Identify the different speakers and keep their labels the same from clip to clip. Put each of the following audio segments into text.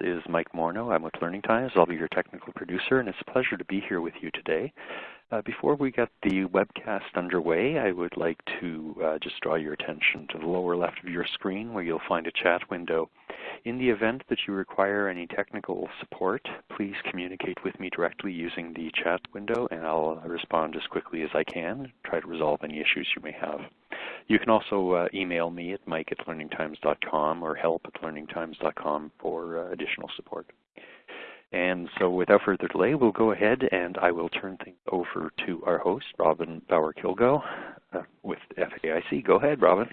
Speaker 1: is Mike Morneau. I'm with Learning Times. I'll be your technical producer, and it's a pleasure to be here with you today. Uh, before we get the webcast underway, I would like to uh, just draw your attention to the lower left of your screen where you'll find a chat window. In the event that you require any technical support, please communicate with me directly using the chat window and I'll respond as quickly as I can, try to resolve any issues you may have. You can also uh, email me at mike at learningtimes.com or help at learningtimes.com for uh, additional support. And so without further delay, we'll go ahead and I will turn things over to our host, Robin Bauer-Kilgo uh, with FAIC. Go ahead, Robin.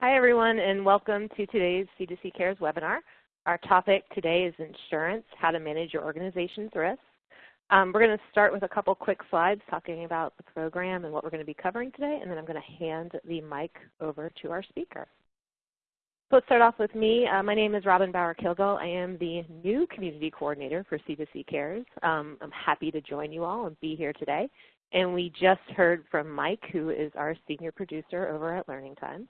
Speaker 2: Hi, everyone, and welcome to today's C2C Cares webinar. Our topic today is insurance, how to manage your organization's risks. Um, we're going to start with a couple quick slides talking about the program and what we're going to be covering today, and then I'm going to hand the mic over to our speaker. So let's start off with me. Uh, my name is Robin Bauer-Kilgo. I am the new community coordinator for C2C Cares. Um, I'm happy to join you all and be here today. And we just heard from Mike, who is our senior producer over at Learning Times.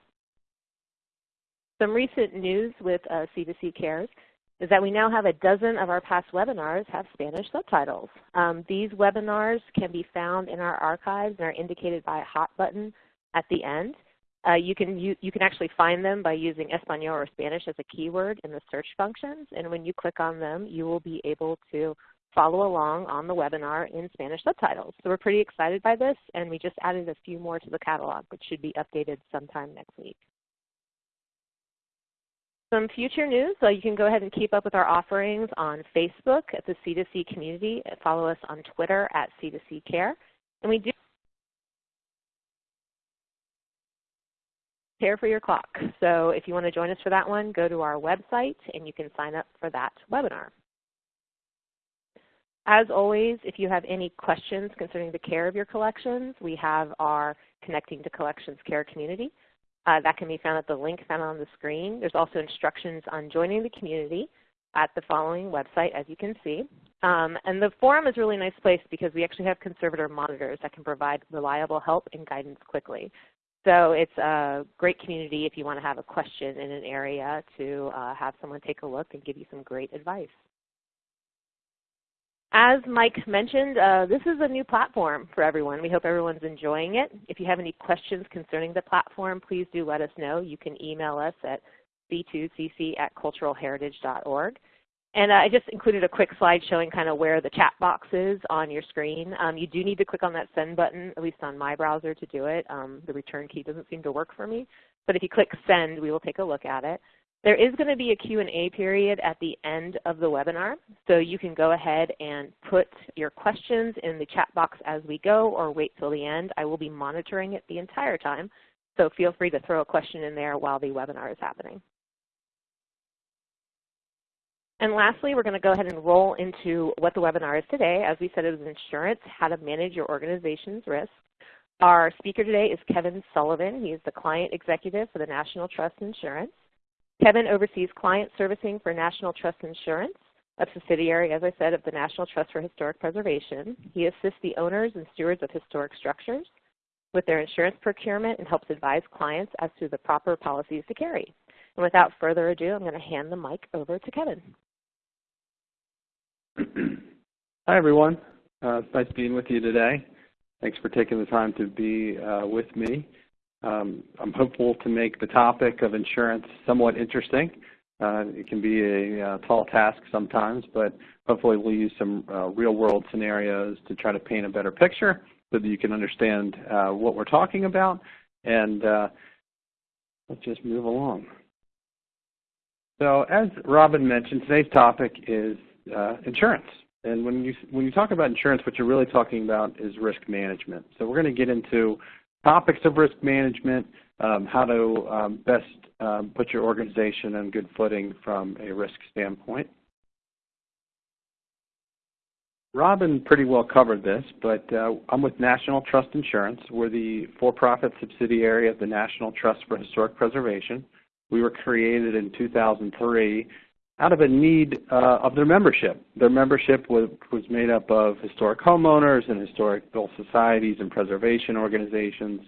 Speaker 2: Some recent news with uh, C2C Cares is that we now have a dozen of our past webinars have Spanish subtitles. Um, these webinars can be found in our archives and are indicated by a hot button at the end. Uh, you, can, you, you can actually find them by using Espanol or Spanish as a keyword in the search functions. And when you click on them, you will be able to follow along on the webinar in Spanish subtitles. So we're pretty excited by this, and we just added a few more to the catalog, which should be updated sometime next week. Some future news, so you can go ahead and keep up with our offerings on Facebook at the C2C community. Follow us on Twitter at C2C Care. And we do Care for Your Clock. So if you want to join us for that one, go to our website and you can sign up for that webinar. As always, if you have any questions concerning the care of your collections, we have our Connecting to Collections Care community. Uh, that can be found at the link found on the screen. There's also instructions on joining the community at the following website, as you can see. Um, and the forum is a really nice place because we actually have conservator monitors that can provide reliable help and guidance quickly. So it's a great community if you want to have a question in an area to uh, have someone take a look and give you some great advice. As Mike mentioned, uh, this is a new platform for everyone. We hope everyone's enjoying it. If you have any questions concerning the platform, please do let us know. You can email us at c2cc at culturalheritage.org. And I just included a quick slide showing kind of where the chat box is on your screen. Um, you do need to click on that send button, at least on my browser to do it. Um, the return key doesn't seem to work for me. But if you click send, we will take a look at it. There is going to be a Q&A period at the end of the webinar, so you can go ahead and put your questions in the chat box as we go or wait till the end. I will be monitoring it the entire time, so feel free to throw a question in there while the webinar is happening. And lastly, we're going to go ahead and roll into what the webinar is today. As we said, it was insurance, how to manage your organization's risk. Our speaker today is Kevin Sullivan. He is the client executive for the National Trust Insurance. Kevin oversees client servicing for National Trust Insurance, a subsidiary, as I said, of the National Trust for Historic Preservation. He assists the owners and stewards of historic structures with their insurance procurement and helps advise clients as to the proper policies to carry. And without further ado, I'm going to hand the mic over to Kevin.
Speaker 3: Hi, everyone. Uh, it's nice being with you today. Thanks for taking the time to be uh, with me. Um, I'm hopeful to make the topic of insurance somewhat interesting. Uh, it can be a uh, tall task sometimes, but hopefully we'll use some uh, real-world scenarios to try to paint a better picture so that you can understand uh, what we're talking about. And let's just move along. So as Robin mentioned, today's topic is uh, insurance. And when you when you talk about insurance, what you're really talking about is risk management. So we're going to get into topics of risk management, um, how to um, best um, put your organization on good footing from a risk standpoint. Robin pretty well covered this, but uh, I'm with National Trust Insurance. We're the for-profit subsidiary of the National Trust for Historic Preservation. We were created in 2003 out of a need uh, of their membership. Their membership was, was made up of historic homeowners and historical societies and preservation organizations.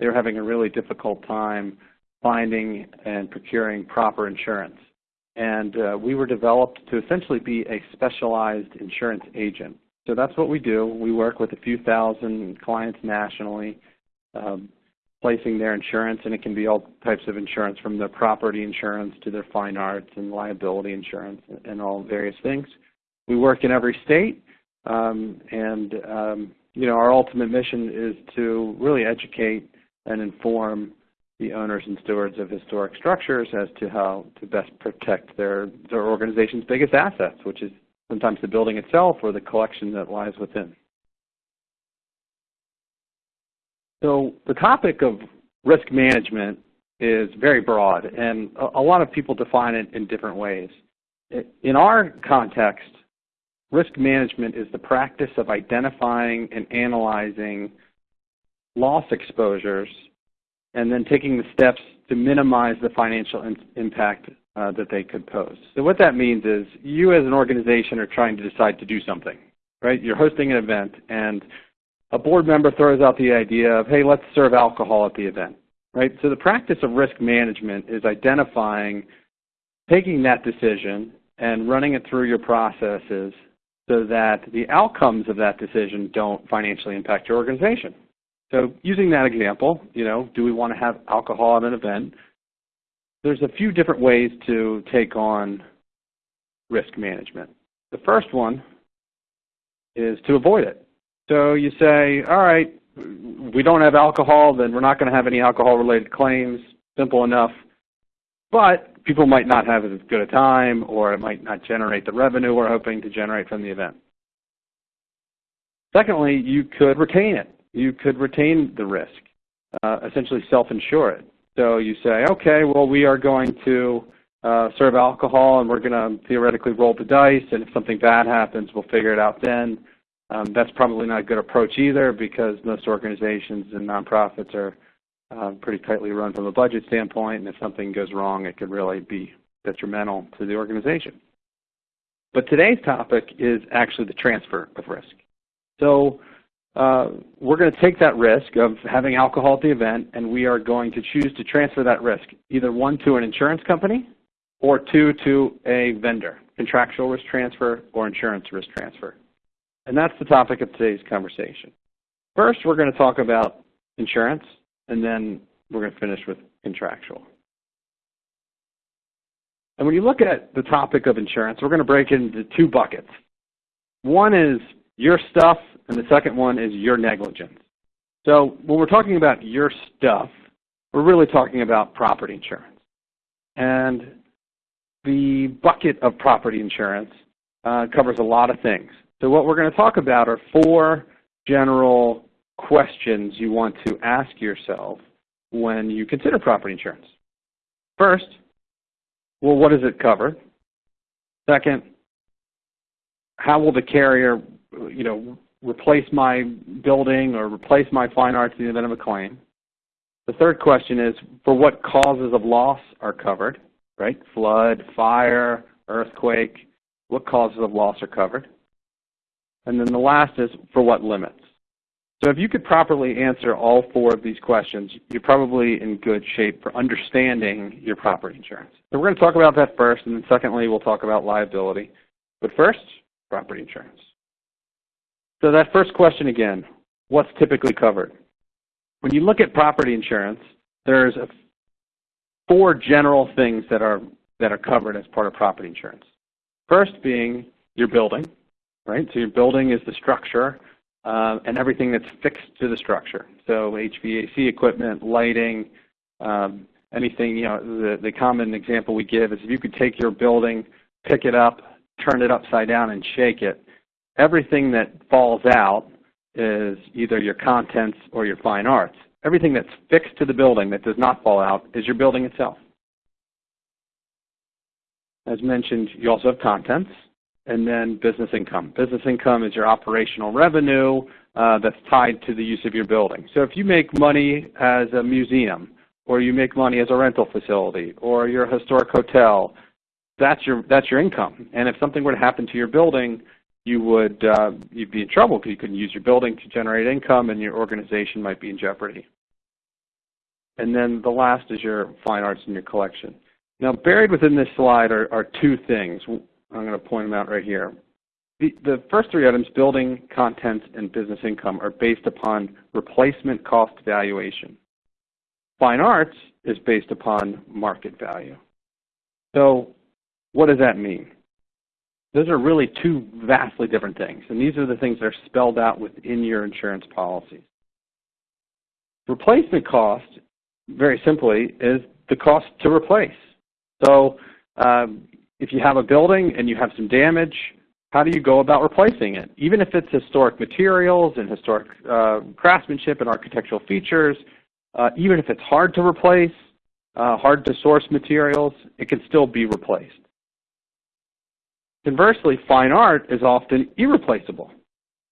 Speaker 3: They were having a really difficult time finding and procuring proper insurance. And uh, we were developed to essentially be a specialized insurance agent. So that's what we do. We work with a few thousand clients nationally, um, placing their insurance, and it can be all types of insurance from their property insurance to their fine arts and liability insurance and all various things. We work in every state, um, and um, you know our ultimate mission is to really educate and inform the owners and stewards of historic structures as to how to best protect their, their organization's biggest assets, which is sometimes the building itself or the collection that lies within. So the topic of risk management is very broad, and a, lot of people define it in different ways. In our context, risk management is the practice of identifying and analyzing loss exposures and then taking the steps to minimize the financial in impact uh, that they could pose. So what that means is you as an organization are trying to decide to do something, right? You're hosting an event and a board member throws out the idea of, hey, let's serve alcohol at the event, right? So the practice of risk management is identifying, taking that decision and running it through your processes so that the outcomes of that decision don't financially impact your organization. So using that example, you know, do we want to have alcohol at an event? There's a few different ways to take on risk management. The first one is to avoid it. So you say, all right, we don't have alcohol, then we're not going to have any alcohol-related claims. Simple enough. But people might not have as good a time, or it might not generate the revenue we're hoping to generate from the event. Secondly, you could retain it. You could retain the risk, uh, essentially self-insure it. So you say, okay, well, we are going to uh, serve alcohol and we're going to theoretically roll the dice, and if something bad happens, we'll figure it out then. Um, that's probably not a good approach either because most organizations and nonprofits are uh, pretty tightly run from a budget standpoint, and if something goes wrong, it could really be detrimental to the organization. But today's topic is actually the transfer of risk. So uh, we're going to take that risk of having alcohol at the event and we are going to choose to transfer that risk, either one to an insurance company or two to a vendor, contractual risk transfer or insurance risk transfer. And that's the topic of today's conversation. First, we're going to talk about insurance and then we're going to finish with contractual. And when you look at the topic of insurance, we're going to break it into two buckets. One is your stuff and the second one is your negligence. So when we're talking about your stuff, we're really talking about property insurance. And the bucket of property insurance uh, covers a lot of things. So what we're going to talk about are four general questions you want to ask yourself when you consider property insurance. First, well, what does it cover? Second, how will the carrier, you know, replace my building or replace my fine arts in the event of a claim. The third question is, for what causes of loss are covered, right? Flood, fire, earthquake, what causes of loss are covered? And then the last is, for what limits? So if you could properly answer all four of these questions, you're probably in good shape for understanding your property insurance. So we're going to talk about that first, and then secondly, we'll talk about liability. But first, property insurance. So that first question again, what's typically covered? When you look at property insurance, there's four general things that are, that are covered as part of property insurance. First being your building, right? So your building is the structure uh, and everything that's fixed to the structure. So HVAC equipment, lighting, um, anything, you know, the, the common example we give is if you could take your building, pick it up, turn it upside down and shake it, everything that falls out is either your contents or your fine arts. Everything that's fixed to the building that does not fall out is your building itself. As mentioned, you also have contents and then business income. Business income is your operational revenue uh, that's tied to the use of your building. So if you make money as a museum or you make money as a rental facility or you're a historic hotel, that's your, that's your income. And if something were to happen to your building, you would uh, you'd be in trouble because you couldn't use your building to generate income and your organization might be in jeopardy. And then the last is your fine arts and your collection. Now, buried within this slide are, are two things. I'm going to point them out right here. The, the first three items, building, contents, and business income, are based upon replacement cost valuation. Fine arts is based upon market value. So what does that mean? Those are really two vastly different things, and these are the things that are spelled out within your insurance policies. Replacement cost, very simply, is the cost to replace. So um, if you have a building and you have some damage, how do you go about replacing it? Even if it's historic materials and historic uh, craftsmanship and architectural features, uh, even if it's hard to replace, uh, hard to source materials, it can still be replaced. Conversely, fine art is often irreplaceable,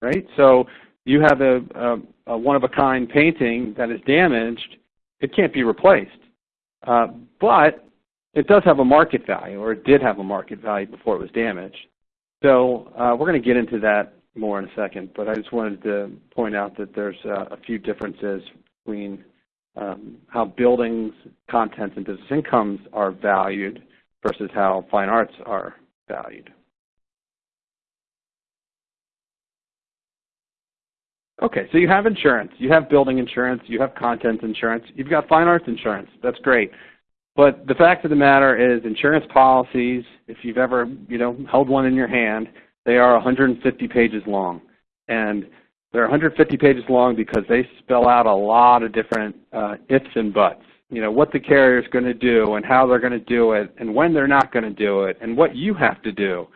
Speaker 3: right? So you have a, a, a one-of-a-kind painting that is damaged, it can't be replaced. Uh, but it does have a market value, or it did have a market value before it was damaged. So uh, we're going to get into that more in a second, but I just wanted to point out that there's uh, a few differences between um, how buildings, contents, and business incomes are valued versus how fine arts are valued. Okay, so you have insurance. You have building insurance. You have content insurance. You've got fine arts insurance. That's great. But the fact of the matter is insurance policies, if you've ever you know, held one in your hand, they are 150 pages long. And they're 150 pages long because they spell out a lot of different uh, ifs and buts. You know, what the carrier is going to do and how they're going to do it and when they're not going to do it and what you have to do.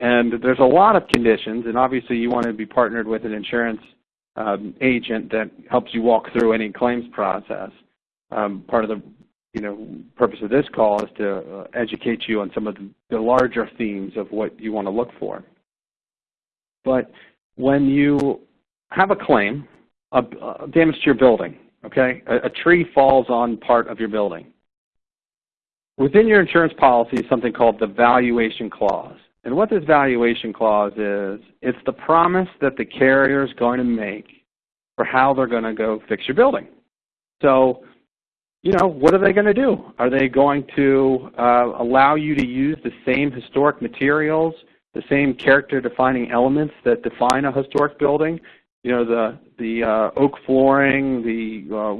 Speaker 3: And there's a lot of conditions, and obviously you want to be partnered with an insurance um, agent that helps you walk through any claims process. Um, part of the you know purpose of this call is to uh, educate you on some of the, larger themes of what you want to look for. But when you have a claim, a, a damage to your building, okay, a, a tree falls on part of your building. Within your insurance policy is something called the valuation clause. And what this valuation clause is, it's the promise that the carrier is going to make for how they're going to go fix your building. So, you know, what are they going to do? Are they going to uh, allow you to use the same historic materials, the same character defining elements that define a historic building? You know, the, the uh, oak flooring, the uh,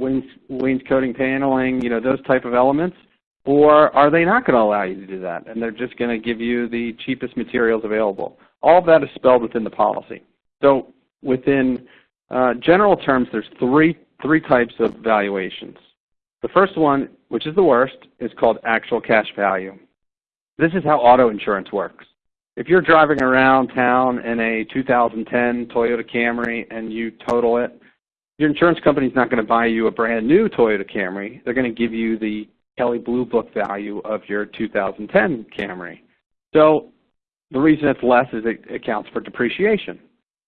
Speaker 3: wainscoting paneling, you know, those type of elements. Or are they not going to allow you to do that, and they're just going to give you the cheapest materials available? All of that is spelled within the policy. So within uh, general terms, there's three, three types of valuations. The first one, which is the worst, is called actual cash value. This is how auto insurance works. If you're driving around town in a 2010 Toyota Camry and you total it, your insurance company is not going to buy you a brand new Toyota Camry. They're going to give you the Kelley Blue Book value of your 2010 Camry. So the reason it's less is it accounts for depreciation.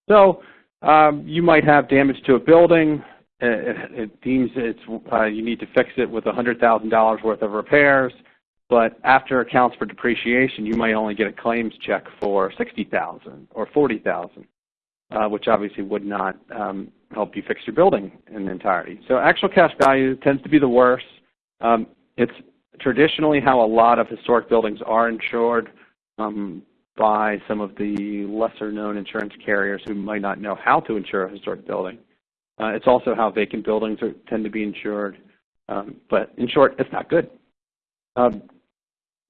Speaker 3: So um, you might have damage to a building. It, it deems it's, uh, you need to fix it with $100,000 worth of repairs. But after accounts for depreciation, you might only get a claims check for 60000 or 40000 uh, which obviously would not um, help you fix your building in the entirety. So actual cash value tends to be the worst. Um, it's traditionally how a lot of historic buildings are insured um, by some of the lesser known insurance carriers who might not know how to insure a historic building. Uh, it's also how vacant buildings are, tend to be insured. Um, but in short, it's not good. Um,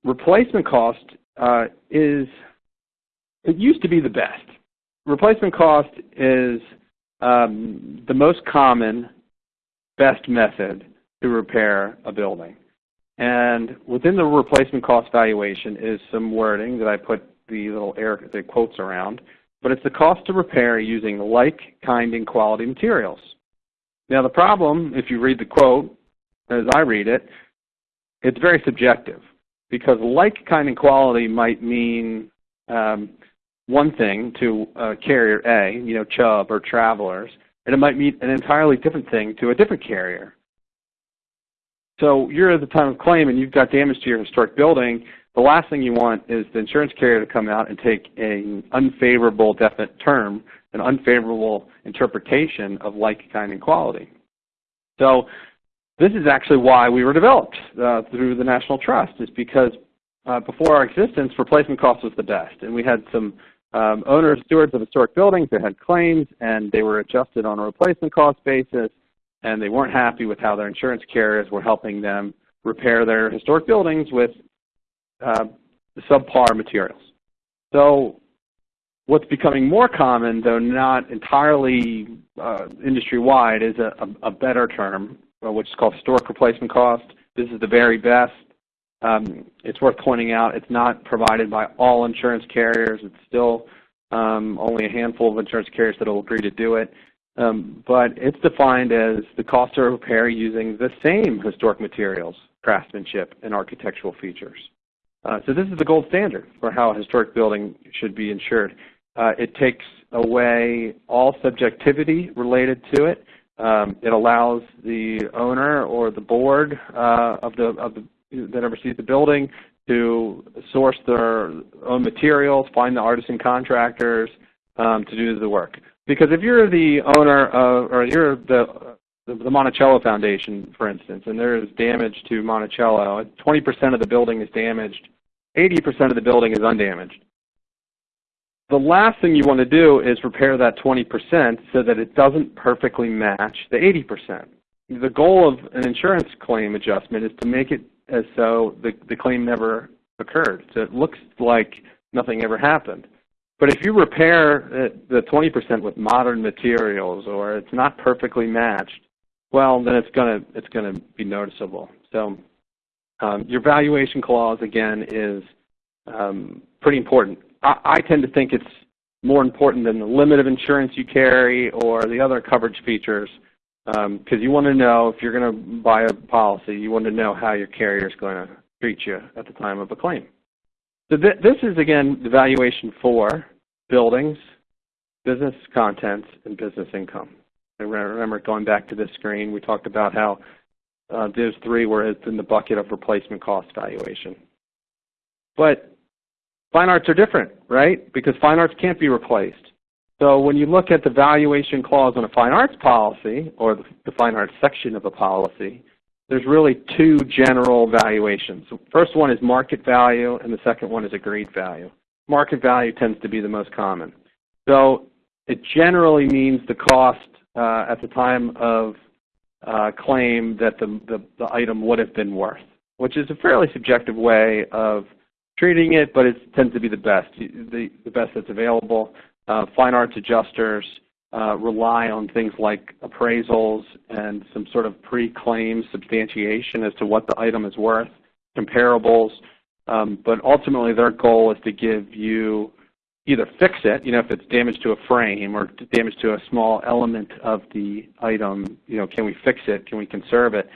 Speaker 3: replacement cost uh, is, it used to be the best. Replacement cost is um, the most common, best method to repair a building. And within the replacement cost valuation is some wording that I put the little air the quotes around, but it's the cost to repair using like, kind, and quality materials. Now the problem, if you read the quote, as I read it, it's very subjective because like, kind, and quality might mean um, one thing to uh, carrier A, you know, Chubb or Travelers, and it might mean an entirely different thing to a different carrier. So you're at the time of claim and you've got damage to your historic building. The last thing you want is the insurance carrier to come out and take an unfavorable definite term, an unfavorable interpretation of like, kind, and quality. So this is actually why we were developed uh, through the National Trust, is because uh, before our existence, replacement cost was the best. And we had some um, owners, stewards of historic buildings that had claims, and they were adjusted on a replacement cost basis, and they weren't happy with how their insurance carriers were helping them repair their historic buildings with subpar materials. So what's becoming more common, though not entirely uh, industry-wide, is a, a, a, better term, uh, which is called historic replacement cost. This is the very best. Um, it's worth pointing out it's not provided by all insurance carriers. It's still um, only a handful of insurance carriers that will agree to do it. Um, but it's defined as the cost of repair using the same historic materials, craftsmanship, and architectural features. Uh, so this is the gold standard for how a historic building should be insured. Uh, it takes away all subjectivity related to it. Um, it allows the owner or the board uh, of the, of the that oversees the building to source their own materials, find the artisan contractors um, to do the work. Because if you're the owner of, or you're the, the, the Monticello Foundation, for instance, and there is damage to Monticello, 20% of the building is damaged, 80% of the building is undamaged. The last thing you want to do is repair that 20% so that it doesn't perfectly match the 80%. The goal of an insurance claim adjustment is to make it as so the, the claim never occurred. So it looks like nothing ever happened. But if you repair uh, the 20% with modern materials or it's not perfectly matched, well, then it's going to it's going to be noticeable. So um, your valuation clause, again, is um, pretty important. I, I tend to think it's more important than the limit of insurance you carry or the other coverage features because um, you want to know if you're going to buy a policy, you want to know how your carrier is going to treat you at the time of a claim. So th this is, again, the valuation for buildings, business contents, and business income. And remember, going back to this screen, we talked about how uh, those three were in the bucket of replacement cost valuation. But fine arts are different, right? Because fine arts can't be replaced. So when you look at the valuation clause on a fine arts policy, or the fine arts section of a policy, there's really two general valuations. The first one is market value, and the second one is agreed value. Market value tends to be the most common. So it generally means the cost uh, at the time of uh, claim that the, the, the item would have been worth, which is a fairly subjective way of treating it, but it tends to be the best, the, the best that's available. Uh, fine arts adjusters uh, rely on things like appraisals and some sort of pre-claim substantiation as to what the item is worth, comparables. Um, but ultimately their goal is to give you either fix it, you know, if it's damage to a frame or damage to a small element of the item, you know, can we fix it, can we conserve it?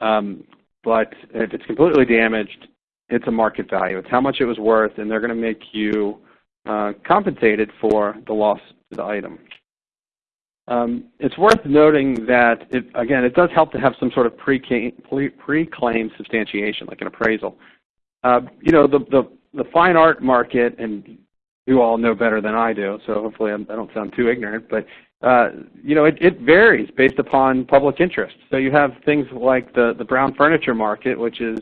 Speaker 3: Um, but if it's completely damaged, it's a market value. It's how much it was worth, and they're going to make you uh, compensated for the loss to the item. Um, it's worth noting that, it, again, it does help to have some sort of pre-claim substantiation, like an appraisal. Uh, you know, the, the, the, fine art market, and you all know better than I do, so hopefully I'm, I do not sound too ignorant, but uh, you know, it, it, varies based upon public interest. So you have things like the, the brown furniture market, which is,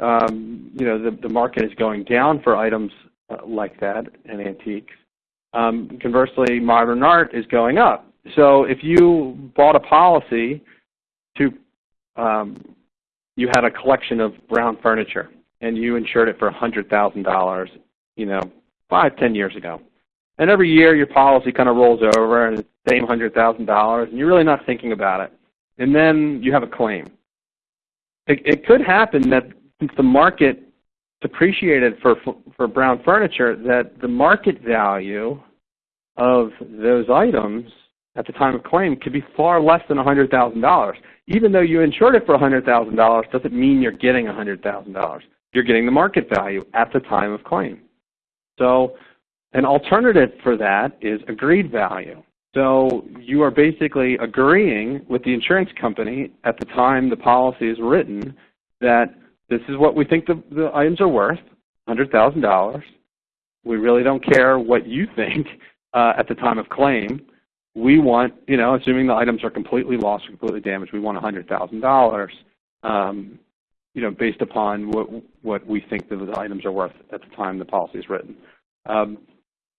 Speaker 3: um, you know, the, the market is going down for items uh, like that and antiques. Um, conversely, modern art is going up. So if you bought a policy to, um, you had a collection of brown furniture and you insured it for $100,000, you know, five, ten years ago. And every year your policy kind of rolls over and it's the same $100,000 and you're really not thinking about it. And then you have a claim. It, it could happen that since the market depreciated for, for brown furniture that the market value of those items at the time of claim could be far less than $100,000. Even though you insured it for $100,000 doesn't mean you're getting $100,000. You're getting the market value at the time of claim. So an alternative for that is agreed value. So you are basically agreeing with the insurance company at the time the policy is written that this is what we think the, the items are worth, $100,000. We really don't care what you think uh, at the time of claim. we want, you know, assuming the items are completely lost or completely damaged, we want $100,000, um, you know, based upon what, what we think the items are worth at the time the policy is written. Um,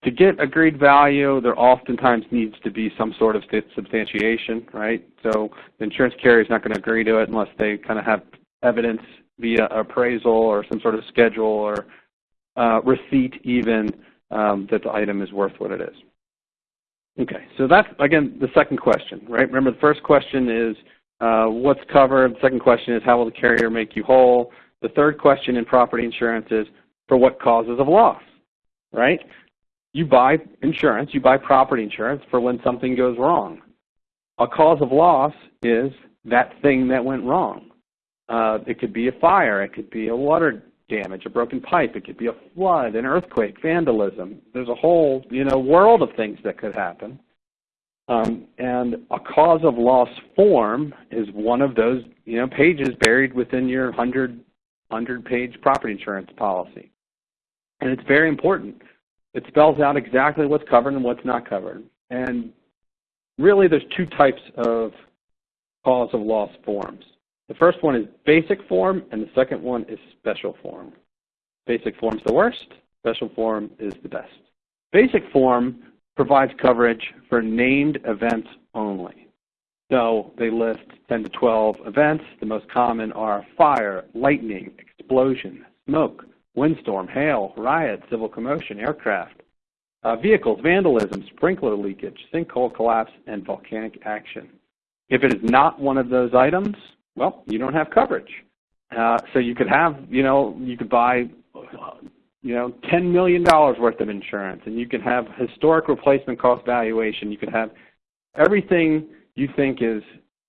Speaker 3: to get agreed value, there oftentimes needs to be some sort of substantiation, right? So the insurance carrier is not going to agree to it unless they kind of have evidence via appraisal or some sort of schedule or uh, receipt even um, that the item is worth what it is. Okay, so that's, again, the second question, right? Remember the first question is uh, what's covered. The second question is how will the carrier make you whole? The third question in property insurance is for what causes of loss, right? You buy insurance, you buy property insurance for when something goes wrong. A cause of loss is that thing that went wrong. Uh, it could be a fire, it could be a water damage, a broken pipe, it could be a flood, an earthquake, vandalism. There's a whole you know world of things that could happen. Um, and a cause of loss form is one of those you know pages buried within your 100 100 page property insurance policy. And it's very important it spells out exactly what's covered and what's not covered. And really there's two types of cause of loss forms. The first one is basic form and the second one is special form. Basic form is the worst, special form is the best. Basic form provides coverage for named events only. So they list 10 to 12 events. The most common are fire, lightning, explosion, smoke, windstorm, hail, riot, civil commotion, aircraft, uh, vehicles, vandalism, sprinkler leakage, sinkhole collapse, and volcanic action. If it is not one of those items, well, you don't have coverage. Uh, so you could have, you know, you could buy, you know, $10 million worth of insurance, and you could have historic replacement cost valuation. You could have everything you think is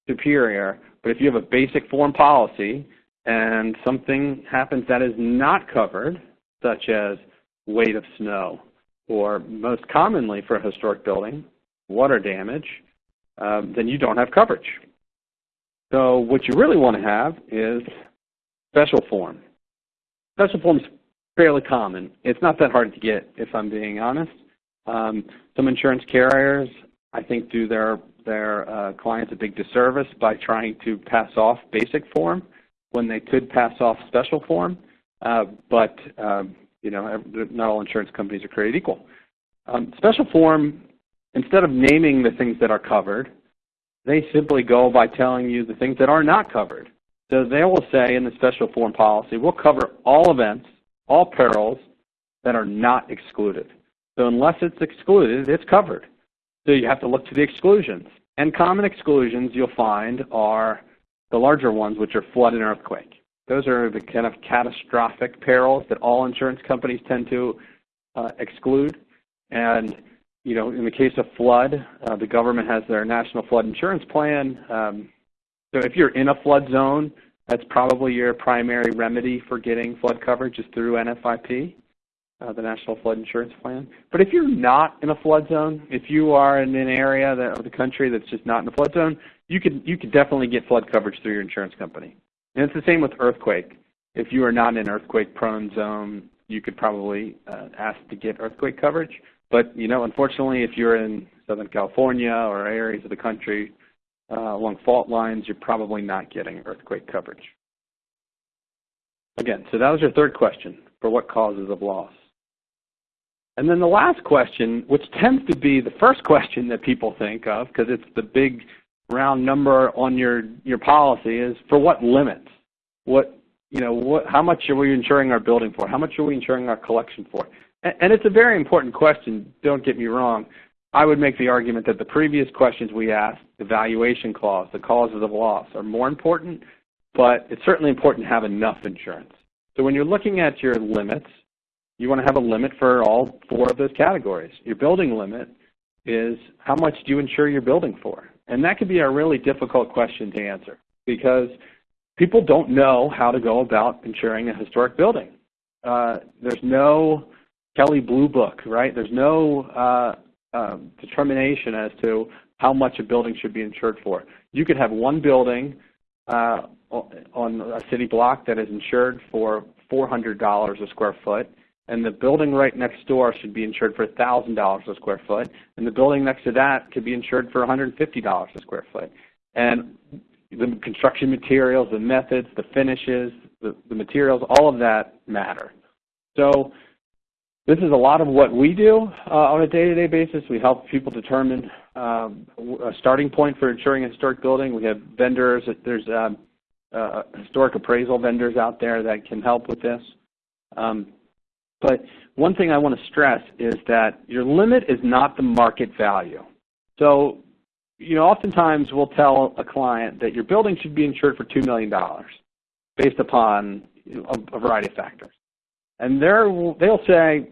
Speaker 3: superior, but if you have a basic form policy and something happens that is not covered, such as weight of snow, or most commonly for a historic building, water damage, um, then you don't have coverage. So what you really want to have is special form. Special form is fairly common. It's not that hard to get, if I'm being honest. Um, some insurance carriers, I think, do their their uh, clients a big disservice by trying to pass off basic form when they could pass off special form, uh, but um, you know, not all insurance companies are created equal. Um, special form, instead of naming the things that are covered, they simply go by telling you the things that are not covered. So they will say in the special form policy, we'll cover all events, all perils that are not excluded. So unless it's excluded, it's covered. So you have to look to the exclusions. And common exclusions you'll find are the larger ones, which are flood and earthquake. Those are the kind of catastrophic perils that all insurance companies tend to uh, exclude. And you know, in the case of flood, uh, the government has their National Flood Insurance Plan. Um, so if you're in a flood zone, that's probably your primary remedy for getting flood coverage is through NFIP, uh, the National Flood Insurance Plan. But if you're not in a flood zone, if you are in an area that, of the country that's just not in a flood zone, you could you could definitely get flood coverage through your insurance company. And it's the same with earthquake. If you are not in an earthquake-prone zone, you could probably uh, ask to get earthquake coverage. But you know, unfortunately, if you're in Southern California or areas of the country uh, along fault lines, you're probably not getting earthquake coverage. Again, so that was your third question for what causes of loss. And then the last question, which tends to be the first question that people think of because it's the big round number on your your policy is for what limits? What you know, what how much are we insuring our building for? How much are we insuring our collection for? And, and it's a very important question. Don't get me wrong. I would make the argument that the previous questions we asked, the valuation clause, the causes of loss, are more important, but it's certainly important to have enough insurance. So when you're looking at your limits, you want to have a limit for all four of those categories. Your building limit is how much do you insure your building for? And that can be a really difficult question to answer because people don't know how to go about insuring a historic building. Uh, there's no Kelley Blue Book, right? There's no uh, uh, determination as to how much a building should be insured for. You could have one building uh, on a city block that is insured for $400 a square foot, and the building right next door should be insured for $1,000 a square foot, and the building next to that could be insured for $150 a square foot. And the construction materials, the methods, the finishes, the, the materials, all of that matter. So this is a lot of what we do uh, on a day-to-day basis. We help people determine um, a starting point for insuring a historic building. We have vendors. There's um, uh, historic appraisal vendors out there that can help with this. Um, but one thing I want to stress is that your limit is not the market value. So, you know, oftentimes we'll tell a client that your building should be insured for $2 million based upon a, a variety of factors. And they'll say,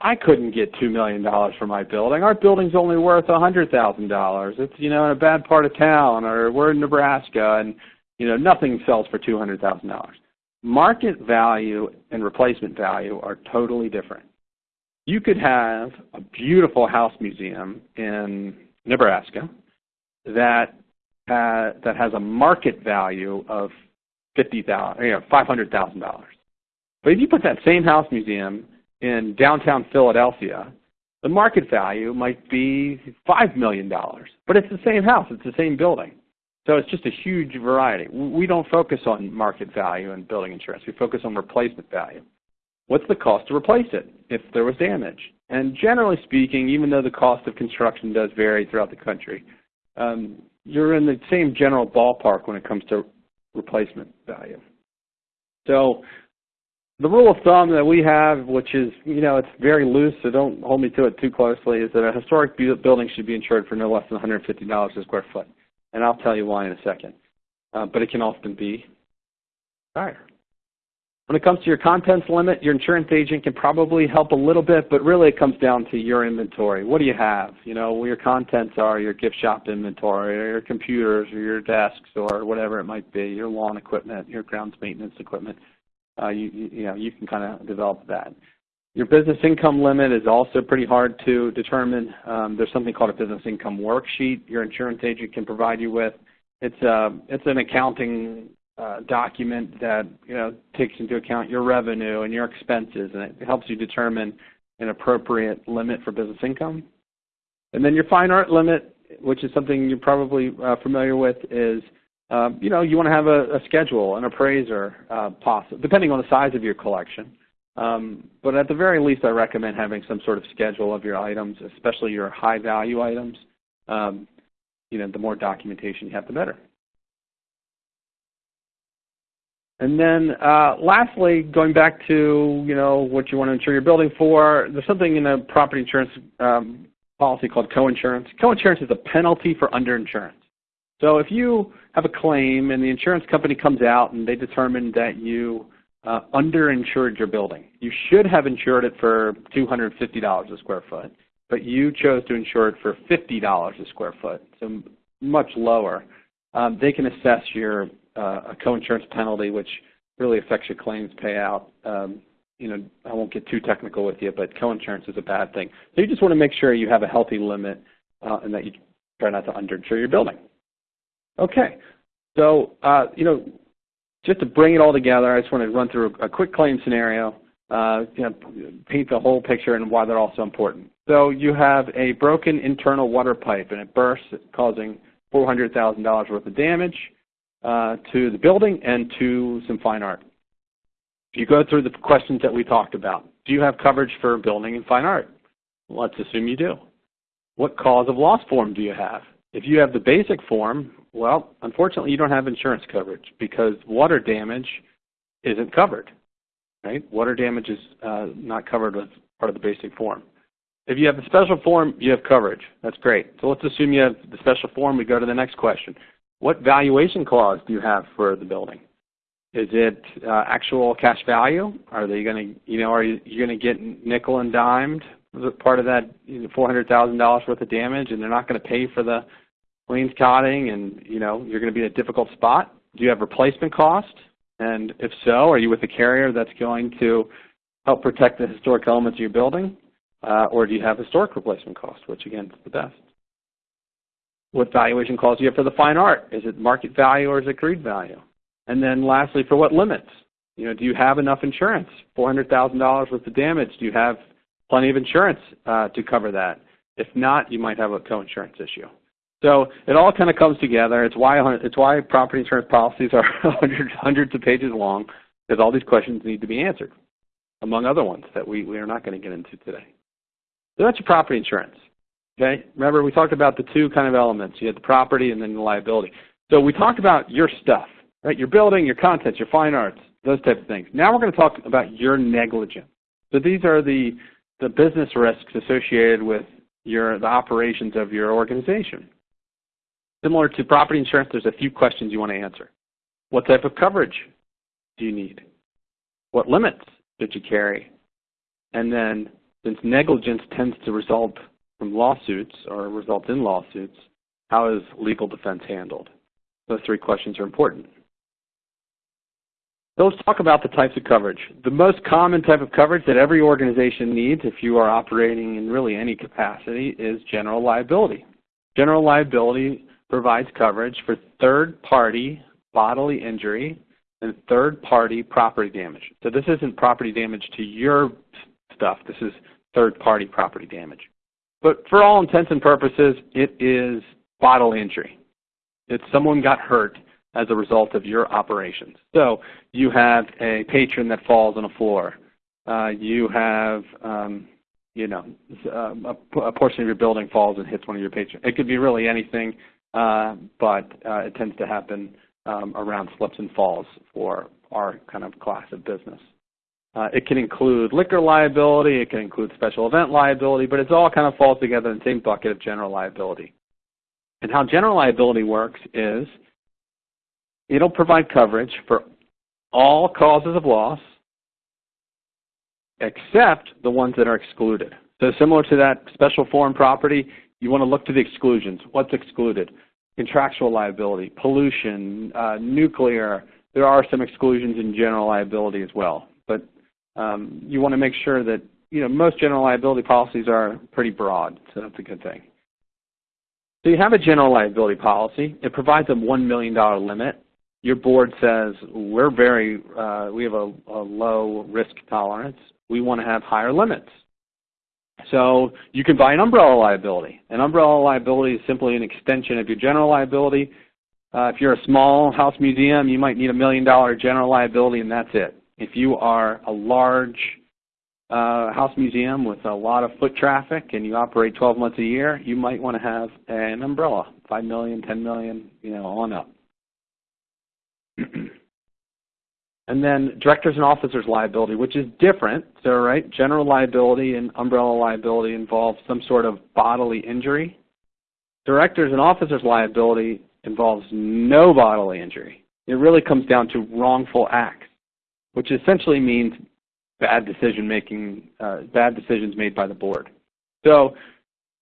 Speaker 3: I couldn't get $2 million for my building. Our building's only worth $100,000. It's, you know, in a bad part of town or we're in Nebraska and, you know, nothing sells for $200,000. Market value and replacement value are totally different. You could have a beautiful house museum in Nebraska that uh, that has a market value of fifty thousand, you know, five hundred thousand dollars. But if you put that same house museum in downtown Philadelphia, the market value might be five million dollars. But it's the same house, it's the same building. So it's just a huge variety. We don't focus on market value in building insurance. We focus on replacement value. What's the cost to replace it if there was damage? And generally speaking, even though the cost of construction does vary throughout the country, um, you're in the same general ballpark when it comes to replacement value. So the rule of thumb that we have, which is, you know, it's very loose, so don't hold me to it too closely, is that a historic building should be insured for no less than $150 a square foot and I'll tell you why in a second. Uh, but it can often be higher. When it comes to your contents limit, your insurance agent can probably help a little bit, but really it comes down to your inventory. What do you have? You know, where your contents are, your gift shop inventory, or your computers, or your desks, or whatever it might be, your lawn equipment, your grounds maintenance equipment. Uh, you, you, know, you can kind of develop that. Your business income limit is also pretty hard to determine. Um, there's something called a business income worksheet your insurance agent can provide you with. It's, a, uh, it's an accounting uh, document that you know takes into account your revenue and your expenses, and it helps you determine an appropriate limit for business income. And then your fine art limit, which is something you're probably uh, familiar with, is um, you know you want to have a, a schedule, an appraiser, uh, possible, depending on the size of your collection. Um, but at the very least, I recommend having some sort of schedule of your items, especially your high value items. Um, you know, the more documentation you have, the better. And then uh, lastly, going back to you know what you want to insure your building for, there's something in a property insurance um, policy called coinsurance. Coinsurance is a penalty for underinsurance. So if you have a claim and the insurance company comes out and they determine that you uh, underinsured your building. You should have insured it for $250 a square foot, but you chose to insure it for $50 a square foot, so much lower. Um, they can assess your uh, coinsurance penalty, which really affects your claims payout. Um, you know, I won't get too technical with you, but co-insurance is a bad thing. So you just want to make sure you have a healthy limit uh, and that you try not to underinsure your building. Okay, so uh, you know, just to bring it all together, I just want to run through a, quick claim scenario, uh, you know, paint the whole picture and why they're all so important. So you have a broken internal water pipe and it bursts, causing $400,000 worth of damage uh, to the building and to some fine art. If you go through the questions that we talked about. Do you have coverage for building and fine art? Let's assume you do. What cause of loss form do you have? If you have the basic form, well, unfortunately, you don't have insurance coverage because water damage isn't covered. Right? Water damage is uh, not covered as part of the basic form. If you have the special form, you have coverage. That's great. So let's assume you have the special form. We go to the next question. What valuation clause do you have for the building? Is it uh, actual cash value? Are they going to, you know, are you going to get nickel and dimed part of that $400,000 worth of damage, and they're not going to pay for the wainscoting and you know you're going to be in a difficult spot? Do you have replacement cost? And if so, are you with a carrier that's going to help protect the historic elements of your building? Uh, or do you have historic replacement cost, which again is the best? What valuation clause do you have for the fine art? Is it market value or is it agreed value? And then lastly, for what limits? You know, do you have enough insurance? $400,000 worth of damage. Do you have plenty of insurance uh, to cover that? If not, you might have a co-insurance issue. So it all kind of comes together. It's why it's why property insurance policies are hundreds hundreds of pages long, because all these questions need to be answered, among other ones that we, we are not going to get into today. So that's your property insurance. Okay. Remember we talked about the two kind of elements. You had the property and then the liability. So we talked about your stuff, right? Your building, your contents, your fine arts, those type of things. Now we're going to talk about your negligence. So these are the the business risks associated with your the operations of your organization. Similar to property insurance, there's a few questions you want to answer. What type of coverage do you need? What limits did you carry? And then, since negligence tends to result from lawsuits or result in lawsuits, how is legal defense handled? Those three questions are important. So let's talk about the types of coverage. The most common type of coverage that every organization needs if you are operating in really any capacity is general liability. General liability provides coverage for third-party bodily injury and third-party property damage. So this isn't property damage to your stuff. This is third-party property damage. But for all intents and purposes, it is bodily injury. It's someone got hurt as a result of your operations. So you have a patron that falls on a floor. Uh, you have um, you know, a, a, portion of your building falls and hits one of your patrons. It could be really anything uh, but uh, it tends to happen um, around slips and falls for our kind of class of business. Uh, it can include liquor liability, it can include special event liability, but it all kind of falls together in the same bucket of general liability. And how general liability works is it'll provide coverage for all causes of loss except the ones that are excluded. So similar to that special form property, you want to look to the exclusions. What's excluded? Contractual liability, pollution, uh, nuclear. There are some exclusions in general liability as well. But um, you want to make sure that, you know, most general liability policies are pretty broad, so that's a good thing. So you have a general liability policy. It provides a $1 million limit. Your board says, we're very, uh, we have a, a low risk tolerance. We want to have higher limits. So you can buy an umbrella liability. An umbrella liability is simply an extension of your general liability. Uh, if you're a small house museum, you might need a million dollar general liability and that's it. If you are a large uh, house museum with a lot of foot traffic and you operate 12 months a year, you might want to have an umbrella, 5 million, 10 million, you know, on up. And then directors and officers liability, which is different. So, right, general liability and umbrella liability involve some sort of bodily injury. Directors and officers liability involves no bodily injury. It really comes down to wrongful acts, which essentially means bad decision making, uh, bad decisions made by the board. So,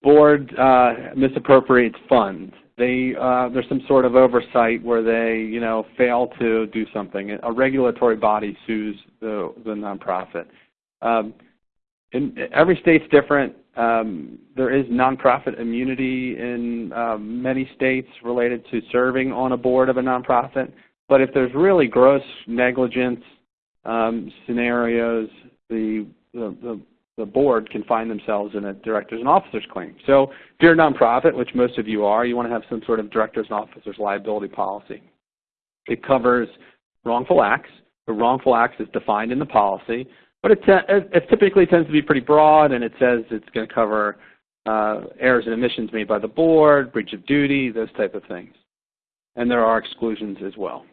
Speaker 3: board uh, misappropriates funds they uh, there's some sort of oversight where they you know fail to do something. A regulatory body sues the the nonprofit. Um, in, every state's different. Um, there is nonprofit immunity in uh, many states related to serving on a board of a nonprofit. But if there's really gross negligence um, scenarios, the, the, the the board can find themselves in a directors and officers claim. So if you're a nonprofit, which most of you are, you want to have some sort of directors and officers liability policy. It covers wrongful acts. The wrongful acts is defined in the policy, but it, it typically tends to be pretty broad, and it says it's going to cover uh, errors and omissions made by the board, breach of duty, those type of things. And there are exclusions as well.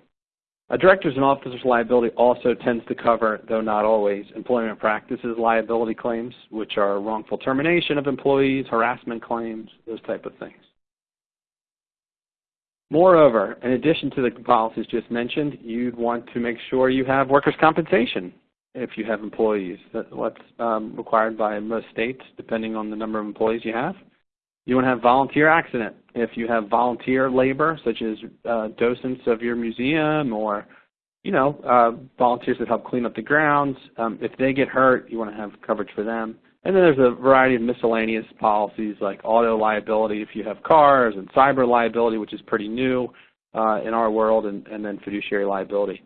Speaker 3: A directors and officers liability also tends to cover, though not always, employment practices liability claims, which are wrongful termination of employees, harassment claims, those type of things. Moreover, in addition to the policies just mentioned, you'd want to make sure you have workers' compensation if you have employees. That's what's um, required by most states, depending on the number of employees you have. You want to have volunteer accident. If you have volunteer labor, such as uh, docents of your museum or you know, uh, volunteers that help clean up the grounds. Um, if they get hurt, you want to have coverage for them. And then there's a variety of miscellaneous policies like auto liability if you have cars and cyber liability, which is pretty new uh, in our world, and, and then fiduciary liability.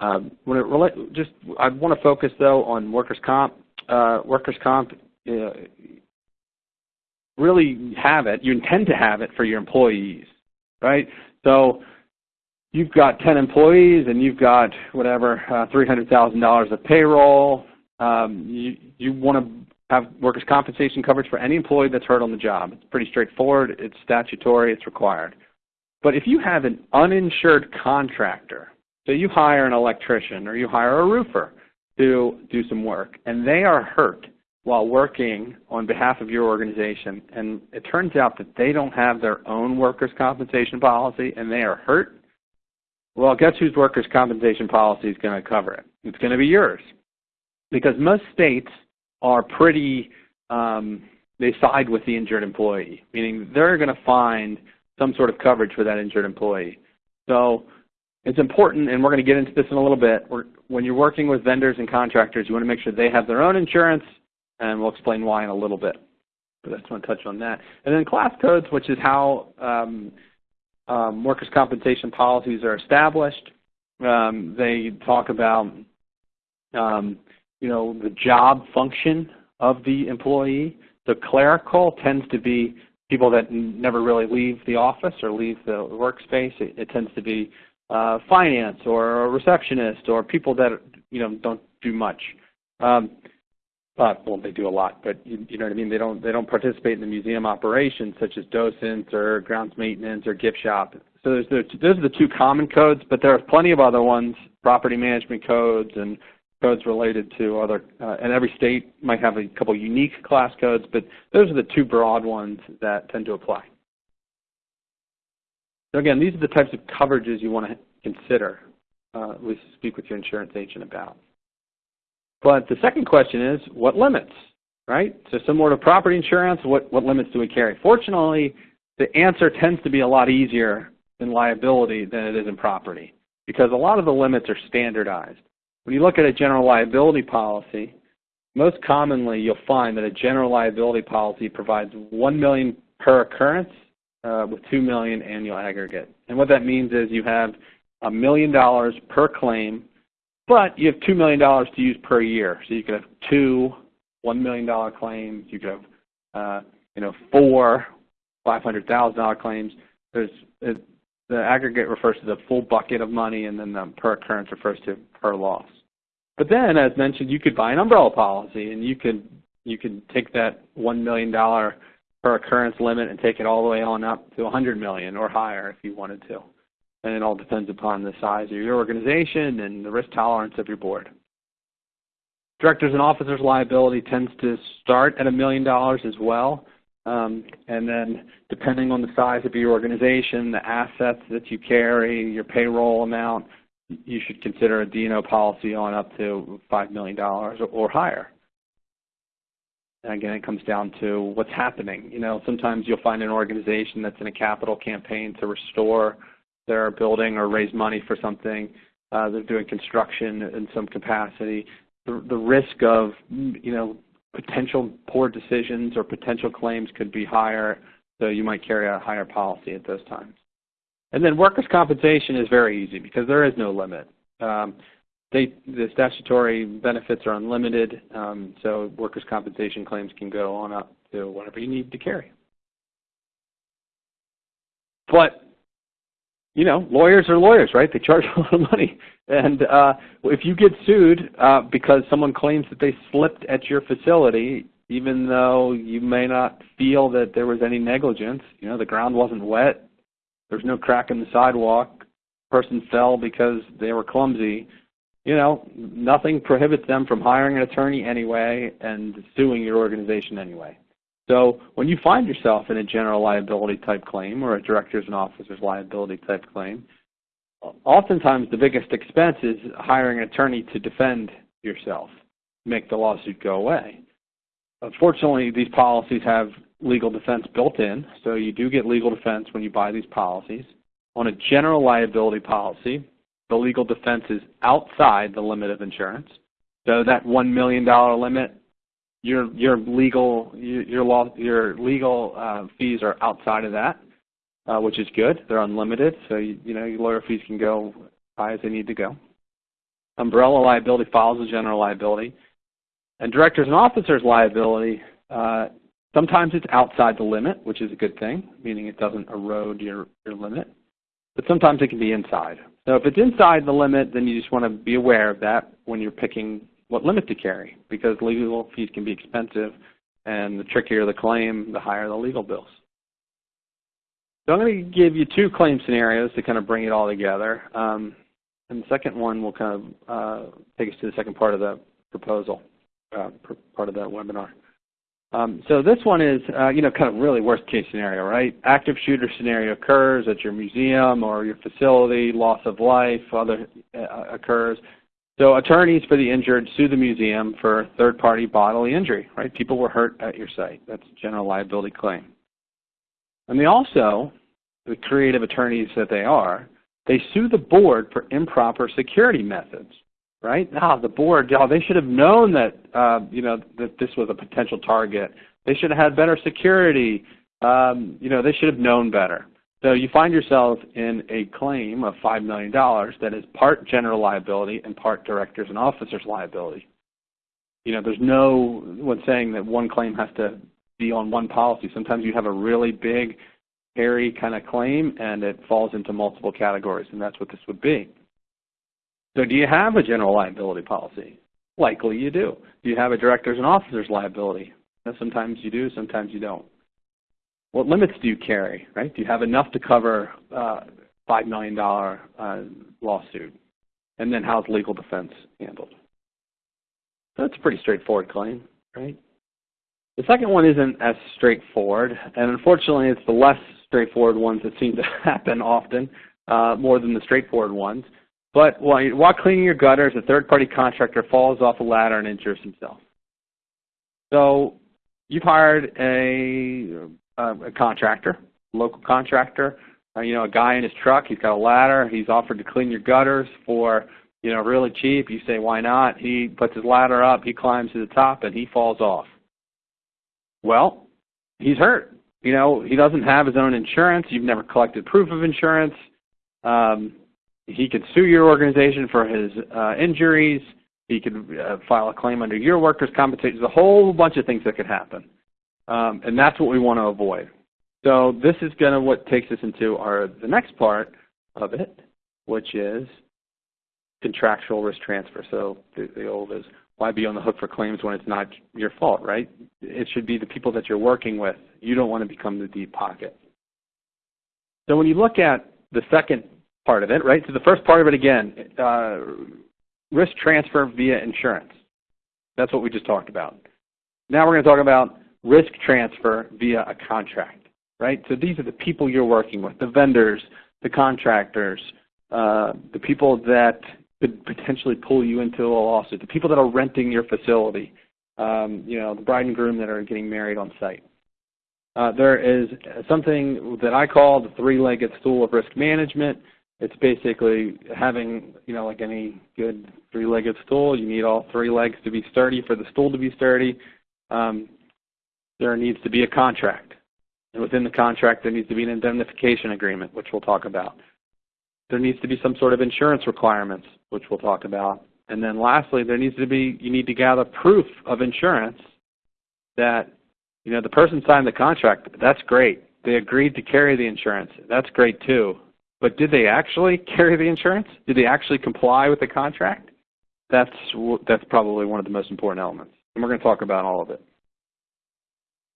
Speaker 3: Um, when it relate, just I want to focus though on workers' comp. Uh, workers' comp uh, really have it. You intend to have it for your employees, right? So you've got 10 employees and you've got whatever uh, $300,000 of payroll. Um, you you want to have workers' compensation coverage for any employee that's hurt on the job. It's pretty straightforward. It's statutory. It's required. But if you have an uninsured contractor so you hire an electrician or you hire a roofer to do some work, and they are hurt while working on behalf of your organization, and it turns out that they don't have their own workers' compensation policy and they are hurt, well, guess whose workers' compensation policy is going to cover it? It's going to be yours. Because most states are pretty, um, they side with the injured employee, meaning they're going to find some sort of coverage for that injured employee. So it's important, and we're going to get into this in a little bit, when you're working with vendors and contractors, you want to make sure they have their own insurance, and we'll explain why in a little bit. But I just want to touch on that. And then class codes, which is how um, um, workers' compensation policies are established. Um, they talk about, um, you know, the job function of the employee. The clerical tends to be people that never really leave the office or leave the workspace. It, it tends to be uh, finance or a receptionist or people that you know don't do much. Um, but well, they do a lot, but you, you know what I mean. They don't they don't participate in the museum operations such as docents or grounds maintenance or gift shop. So there's the, those are the two common codes, but there are plenty of other ones, property management codes and codes related to other, uh, and every state might have a couple unique class codes, but those are the two broad ones that tend to apply. So again, these are the types of coverages you want to consider, uh, at least speak with your insurance agent about. But the second question is, what limits, right? So similar to property insurance, what, what limits do we carry? Fortunately, the answer tends to be a lot easier in liability than it is in property because a lot of the limits are standardized. When you look at a general liability policy, most commonly you'll find that a general liability policy provides 1 million per occurrence uh, with two million annual aggregate. And what that means is you have a million dollars per claim, but you have two million dollars to use per year. So you could have two one million dollar claims. You could have uh, you know four five hundred thousand dollar claims. There's it, the aggregate refers to the full bucket of money, and then the per occurrence refers to per loss. But then, as mentioned, you could buy an umbrella policy, and you could you could take that one million dollar per occurrence limit and take it all the way on up to 100 million or higher if you wanted to. And it all depends upon the size of your organization and the risk tolerance of your board. Directors and officers liability tends to start at a million dollars as well. Um, and then depending on the size of your organization, the assets that you carry, your payroll amount, you should consider a D&O policy on up to $5 million or, or higher. And again, it comes down to what's happening. You know, sometimes you'll find an organization that's in a capital campaign to restore their building or raise money for something. Uh, they're doing construction in some capacity. The, the risk of, you know, potential poor decisions or potential claims could be higher, so you might carry a higher policy at those times. And then workers' compensation is very easy because there is no limit. Um, they, the statutory benefits are unlimited, um, so workers' compensation claims can go on up to whatever you need to carry. But, you know, lawyers are lawyers, right? They charge a lot of money. And uh, if you get sued uh, because someone claims that they slipped at your facility, even though you may not feel that there was any negligence, you know, the ground wasn't wet, there's no crack in the sidewalk, person fell because they were clumsy, you know, nothing prohibits them from hiring an attorney anyway and suing your organization anyway. So when you find yourself in a general liability type claim or a directors and officers liability type claim, oftentimes the biggest expense is hiring an attorney to defend yourself, make the lawsuit go away. Unfortunately, these policies have legal defense built in, so you do get legal defense when you buy these policies. On a general liability policy, the legal defense is outside the limit of insurance. So that $1 million limit, your, your legal, your, law, your legal uh, fees are outside of that, uh, which is good. They're unlimited, so you, you know your lawyer fees can go high as they need to go. Umbrella liability follows the general liability. And directors and officers liability, uh, sometimes it's outside the limit, which is a good thing, meaning it doesn't erode your, your limit. But sometimes it can be inside. So if it's inside the limit, then you just want to be aware of that when you're picking what limit to carry, because legal fees can be expensive, and the trickier the claim, the higher the legal bills. So I'm going to give you two claim scenarios to kind of bring it all together. Um, and the second one will kind of uh, take us to the second part of the proposal, uh, part of that webinar. Um, so this one is, uh, you know, kind of really worst case scenario, right? Active shooter scenario occurs at your museum or your facility, loss of life, other uh, occurs. So attorneys for the injured sue the museum for third-party bodily injury, right? People were hurt at your site. That's a general liability claim. And they also, the creative attorneys that they are, they sue the board for improper security methods, right? Now the board, oh, they should have known that, uh, you know, that this was a potential target. They should have had better security. Um, you know, they should have known better. So you find yourself in a claim of $5 million that is part general liability and part directors and officers liability. You know, there's no one saying that one claim has to be on one policy. Sometimes you have a really big hairy kind of claim and it falls into multiple categories, and that's what this would be. So do you have a general liability policy? Likely you do. Do you have a director's and officer's liability? sometimes you do, sometimes you don't. What limits do you carry, right? Do you have enough to cover uh, $5 million uh, lawsuit? And then how's legal defense handled? That's a pretty straightforward claim, right? The second one isn't as straightforward, and unfortunately it's the less straightforward ones that seem to happen often, uh, more than the straightforward ones. But while, while cleaning your gutters, a third-party contractor falls off a ladder and injures himself. So you've hired a, a, contractor, local contractor, uh, you know, a guy in his truck, he's got a ladder, he's offered to clean your gutters for, you know, really cheap. You say, why not? He puts his ladder up, he climbs to the top, and he falls off. Well, he's hurt. You know, he doesn't have his own insurance. You've never collected proof of insurance. Um, he could sue your organization for his uh, injuries. He could uh, file a claim under your workers' compensation. There's a whole bunch of things that could happen. Um, and that's what we want to avoid. So this is going to what takes us into our the next part of it, which is contractual risk transfer. So the, the old is why be on the hook for claims when it's not your fault, right? It should be the people that you're working with. You don't want to become the deep pocket. So when you look at the second part of it, right? So the first part of it again, uh, risk transfer via insurance. That's what we just talked about. Now we're going to talk about risk transfer via a contract, right? So these are the people you're working with, the vendors, the contractors, uh, the people that could potentially pull you into a lawsuit. The people that are renting your facility, um, you know, the bride and groom that are getting married on site. Uh, there is something that I call the three-legged stool of risk management. It's basically having, you know, like any good three-legged stool, you need all three legs to be sturdy for the stool to be sturdy. Um, there needs to be a contract. And within the contract, there needs to be an indemnification agreement, which we'll talk about. There needs to be some sort of insurance requirements, which we'll talk about. And then lastly, there needs to be, you need to gather proof of insurance that, you know, the person signed the contract. That's great. They agreed to carry the insurance. That's great too. But did they actually carry the insurance? Did they actually comply with the contract? That's, that's probably one of the most important elements. And we're going to talk about all of it.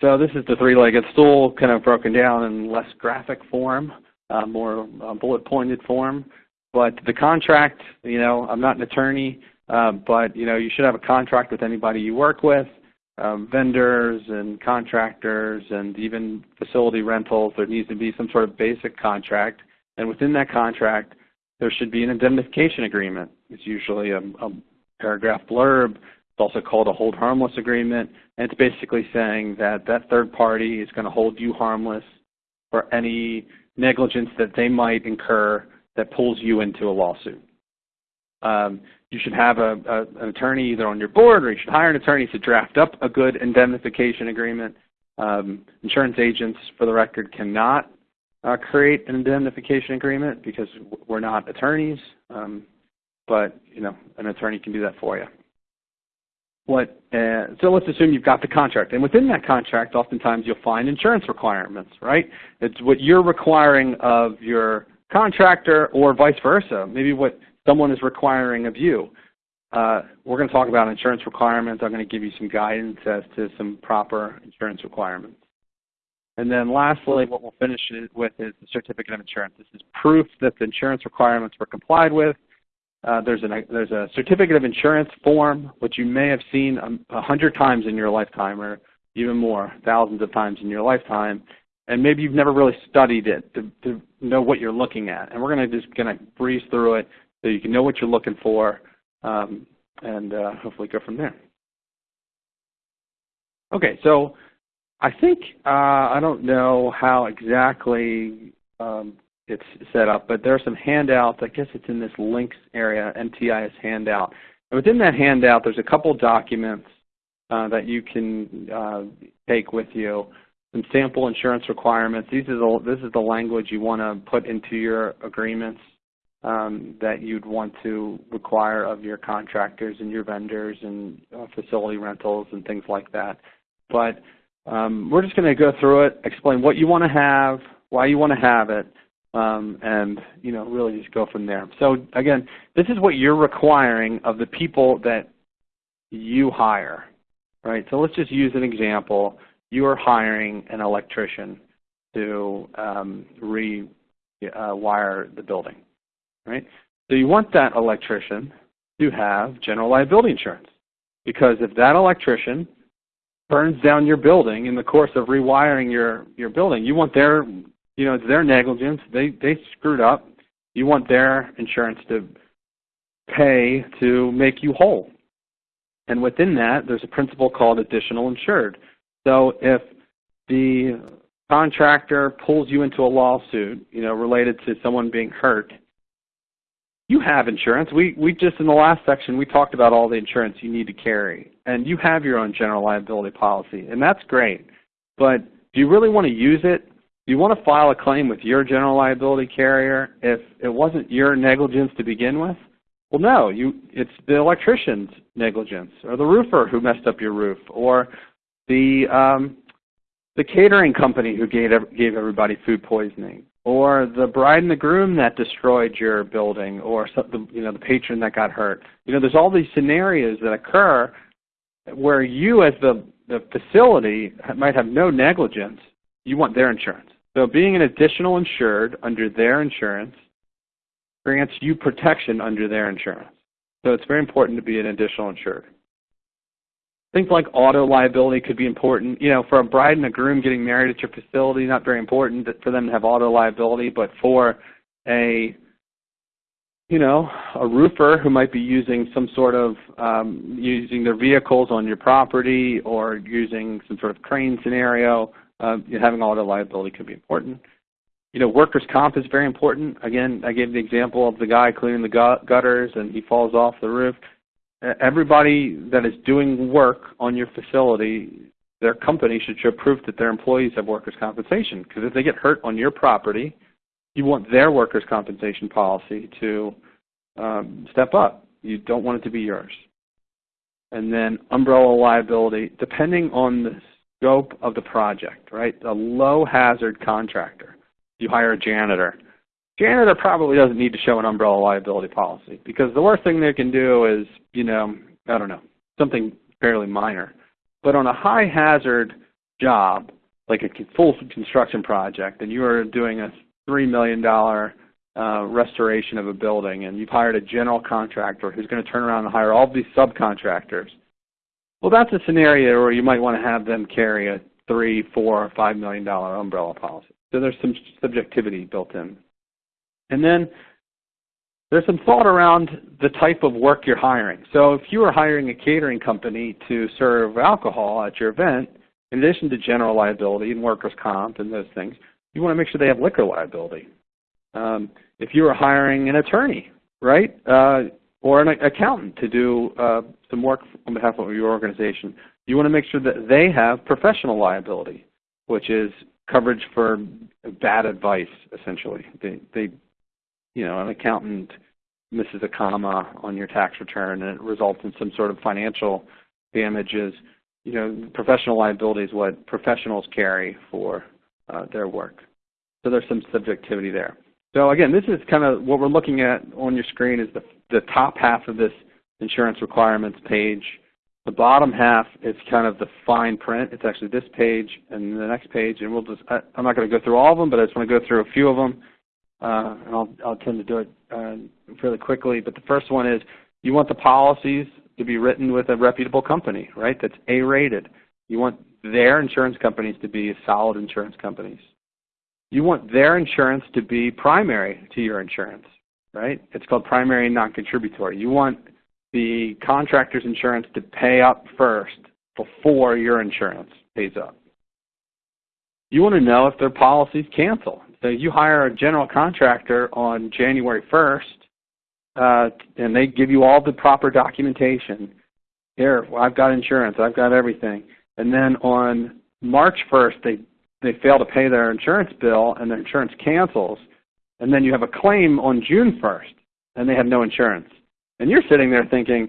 Speaker 3: So this is the three-legged stool kind of broken down in less graphic form uh, more uh, bullet pointed form. But the contract, you know, I'm not an attorney, uh, but you know, you should have a contract with anybody you work with, um, vendors and contractors, and even facility rentals. There needs to be some sort of basic contract, and within that contract, there should be an indemnification agreement. It's usually a, a paragraph blurb. It's also called a hold harmless agreement, and it's basically saying that that third party is going to hold you harmless for any negligence that they might incur that pulls you into a lawsuit. Um, you should have a, a, an attorney either on your board or you should hire an attorney to draft up a good indemnification agreement. Um, insurance agents, for the record, cannot uh, create an indemnification agreement because we're not attorneys. Um, but you know an attorney can do that for you. What, uh, so let's assume you've got the contract, and within that contract, oftentimes you'll find insurance requirements, right? It's what you're requiring of your contractor, or vice versa. Maybe what someone is requiring of you. Uh, we're going to talk about insurance requirements. I'm going to give you some guidance as to some proper insurance requirements. And then lastly, what we'll finish with is the certificate of insurance. This is proof that the insurance requirements were complied with. Uh, there's, an, there's a certificate of insurance form, which you may have seen a hundred times in your lifetime, or even more, thousands of times in your lifetime. And maybe you've never really studied it to, to know what you're looking at. And we're going to just going to breeze through it so you can know what you're looking for um, and uh, hopefully go from there. Okay, so I think, uh, I don't know how exactly um, it's set up, but there are some handouts. I guess it's in this links area, NTIS handout. And within that handout, there's a couple documents uh, that you can uh, take with you. Some sample insurance requirements. These are the, this is the language you want to put into your agreements um, that you'd want to require of your contractors and your vendors and uh, facility rentals and things like that. But um, we're just going to go through it, explain what you want to have, why you want to have it, um, and you know really just go from there. So again, this is what you're requiring of the people that you hire, right? So let's just use an example. You are hiring an electrician to um, rewire uh, the building right? So you want that electrician to have general liability insurance. Because if that electrician burns down your building in the course of rewiring your, your building, you want their, you know, it's their negligence. They, they screwed up. You want their insurance to pay to make you whole. And within that, there's a principle called additional insured. So if the contractor pulls you into a lawsuit, you know, related to someone being hurt, you have insurance. We, we just in the last section, we talked about all the insurance you need to carry. And you have your own general liability policy, and that's great. But do you really want to use it? You want to file a claim with your general liability carrier if it wasn't your negligence to begin with? Well, no, you, it's the electrician's negligence, or the roofer who messed up your roof, or the, um, the catering company who gave, gave everybody food poisoning, or the bride and the groom that destroyed your building, or some, you know the patron that got hurt. You know, there's all these scenarios that occur where you, as the the facility, might have no negligence. You want their insurance. So being an additional insured under their insurance grants you protection under their insurance. So it's very important to be an additional insured. Things like auto liability could be important. You know, for a bride and a groom getting married at your facility, not very important for them to have auto liability, but for a you know, a roofer who might be using some sort of um, using their vehicles on your property or using some sort of crane scenario, uh, having auto liability could be important. You know, workers' comp is very important. Again, I gave the example of the guy cleaning the gutters and he falls off the roof everybody that is doing work on your facility, their company should show proof that their employees have workers' compensation. Because if they get hurt on your property, you want their workers' compensation policy to um, step up. You don't want it to be yours. And then umbrella liability, depending on the scope of the project, right? A low hazard contractor. You hire a janitor Janitor probably doesn't need to show an umbrella liability policy because the worst thing they can do is, you know, I don't know, something fairly minor. But on a high hazard job, like a full construction project, and you are doing a $3 million uh, restoration of a building, and you've hired a general contractor who's going to turn around and hire all these subcontractors, well, that's a scenario where you might want to have them carry a three, four, or five million dollar umbrella policy. So there's some subjectivity built in. And then there's some thought around the type of work you're hiring. So if you are hiring a catering company to serve alcohol at your event, in addition to general liability and workers' comp and those things, you want to make sure they have liquor liability. Um, if you are hiring an attorney, right, uh, or an accountant to do uh, some work on behalf of your organization, you want to make sure that they have professional liability, which is coverage for bad advice, essentially. They, they you know, an accountant misses a comma on your tax return and it results in some sort of financial damages, you know, professional liability is what professionals carry for uh, their work. So there's some subjectivity there. So again, this is kind of what we're looking at on your screen is the, the top half of this insurance requirements page. The bottom half is kind of the fine print. It's actually this page and the next page, and we'll just, I, am not going to go through all of them, but I just want to go through a few of them, uh, and I'll, I'll tend to do it uh, fairly quickly. But the first one is you want the policies to be written with a reputable company, right, that's A-rated. You want their insurance companies to be solid insurance companies. You want their insurance to be primary to your insurance, right? It's called primary non-contributory. You want the contractor's insurance to pay up first before your insurance pays up. You want to know if their policies cancel. So you hire a general contractor on January 1st, uh, and they give you all the proper documentation. Here, I've got insurance, I've got everything. And then on March 1st, they, they fail to pay their insurance bill and their insurance cancels. And then you have a claim on June 1st, and they have no insurance. And you're sitting there thinking,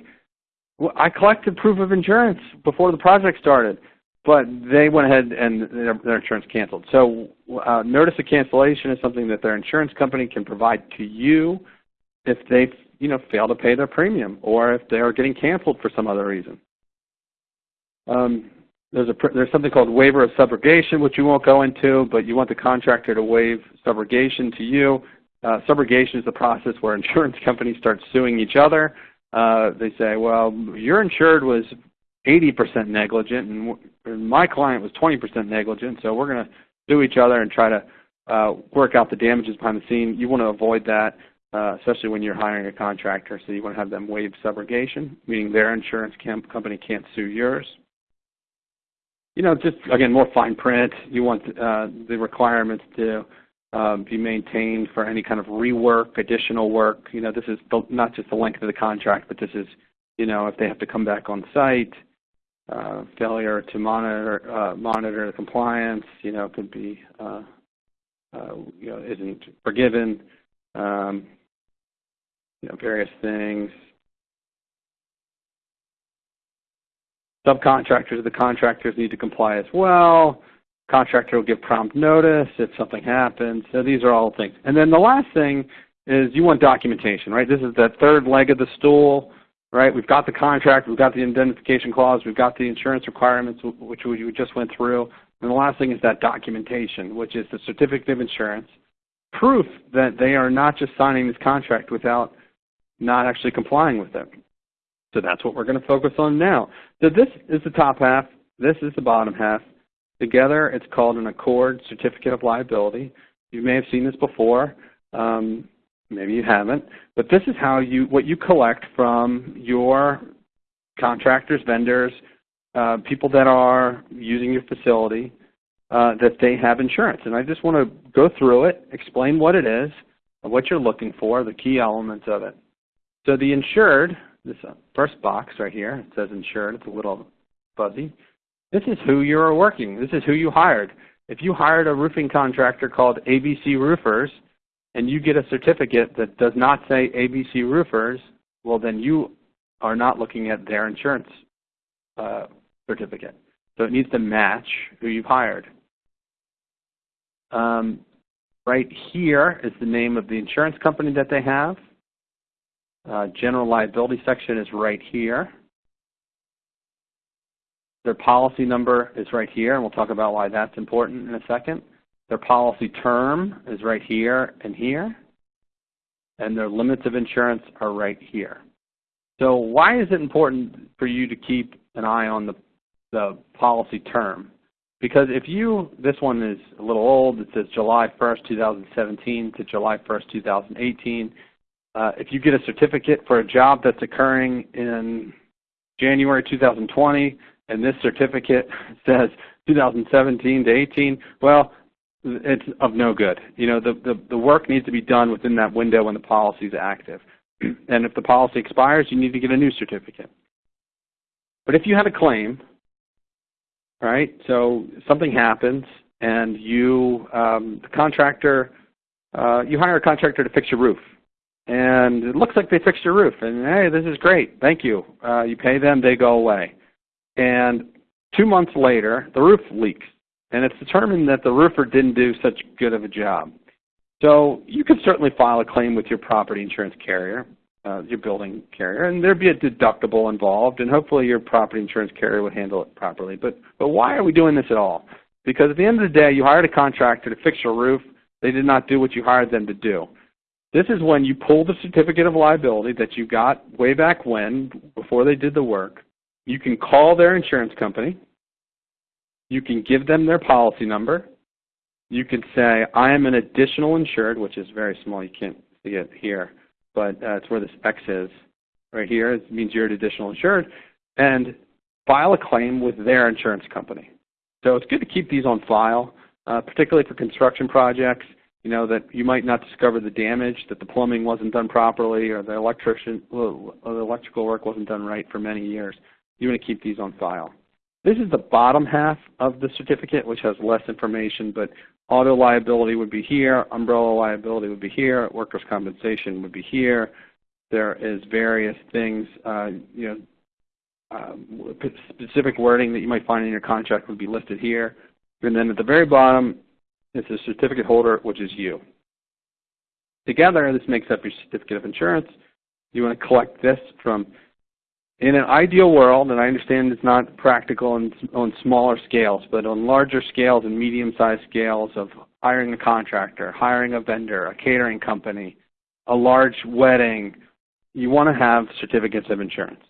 Speaker 3: well, I collected proof of insurance before the project started, but they went ahead and their, their insurance canceled. So uh, notice of cancellation is something that their insurance company can provide to you if they you know, fail to pay their premium or if they are getting canceled for some other reason. Um, there's, a, there's something called waiver of subrogation, which you won't go into, but you want the contractor to waive subrogation to you. Uh, subrogation is the process where insurance companies start suing each other. Uh, they say, well, your insured was 80% negligent and my client was 20% negligent, so we're going to sue each other and try to uh, work out the damages behind the scene. You want to avoid that, uh, especially when you're hiring a contractor, so you want to have them waive subrogation, meaning their insurance company can't sue yours. You know, just, again, more fine print. You want uh, the requirements to um, be maintained for any kind of rework, additional work. You know, this is not just the length of the contract, but this is, you know, if they have to come back on site, uh, failure to monitor uh, monitor compliance, you know, could be, uh, uh, you know, isn't forgiven. Um, you know, various things. Subcontractors, the contractors need to comply as well. Contractor will give prompt notice if something happens. So these are all things. And then the last thing is you want documentation, right? This is the third leg of the stool, right? We've got the contract, we've got the indemnification clause, we've got the insurance requirements, which we just went through. And the last thing is that documentation, which is the certificate of insurance, proof that they are not just signing this contract without not actually complying with it. So that's what we're going to focus on now. So this is the top half. This is the bottom half. Together, it's called an ACORD Certificate of Liability. You may have seen this before. Um, maybe you haven't. But this is how you what you collect from your contractors, vendors, uh, people that are using your facility, uh, that they have insurance. And I just want to go through it, explain what it is, what you're looking for, the key elements of it. So the insured, this uh, first box right here, it says insured. It's a little fuzzy. This is who you're working. This is who you hired. If you hired a roofing contractor called ABC Roofers and you get a certificate that does not say ABC Roofers, well then you are not looking at their insurance uh, certificate. So it needs to match who you've hired. Um, right here is the name of the insurance company that they have. Uh, general liability section is right here. Their policy number is right here, and we'll talk about why that's important in a second. Their policy term is right here and here. And their limits of insurance are right here. So why is it important for you to keep an eye on the, the policy term? Because if you, this one is a little old, it says July 1st, 2017 to July 1st, 2018. Uh, if you get a certificate for a job that's occurring in January 2020, and this certificate says 2017 to 18, well, it's of no good. You know, the, the, the work needs to be done within that window when the policy is active. and if the policy expires, you need to get a new certificate. But if you have a claim, right, so something happens and you, um, the contractor, uh, you hire a contractor to fix your roof. And it looks like they fixed your roof, and hey, this is great, thank you. Uh, you pay them, they go away. And two months later, the roof leaks, and it's determined that the roofer didn't do such good of a job. So you could certainly file a claim with your property insurance carrier, uh, your building carrier, and there'd be a deductible involved, and hopefully your property insurance carrier would handle it properly. But, but why are we doing this at all? Because at the end of the day, you hired a contractor to fix your roof. They did not do what you hired them to do. This is when you pull the certificate of liability that you got way back when, before they did the work. You can call their insurance company. You can give them their policy number. You can say, I am an additional insured, which is very small. You can't see it here, but uh, it's where this X is. Right here, it means you're an additional insured. And file a claim with their insurance company. So it's good to keep these on file, uh, particularly for construction projects you know, that you might not discover the damage, that the plumbing wasn't done properly, or the electrician, or the electrical work wasn't done right for many years. You want to keep these on file. This is the bottom half of the certificate, which has less information, but auto liability would be here, umbrella liability would be here, workers' compensation would be here. There is various things, uh, you know, uh, specific wording that you might find in your contract would be listed here. And then at the very bottom, it's the certificate holder, which is you. Together, this makes up your certificate of insurance. You want to collect this from, in an ideal world, and I understand it's not practical on, on smaller scales, but on larger scales and medium-sized scales of hiring a contractor, hiring a vendor, a catering company, a large wedding, you want to have certificates of insurance.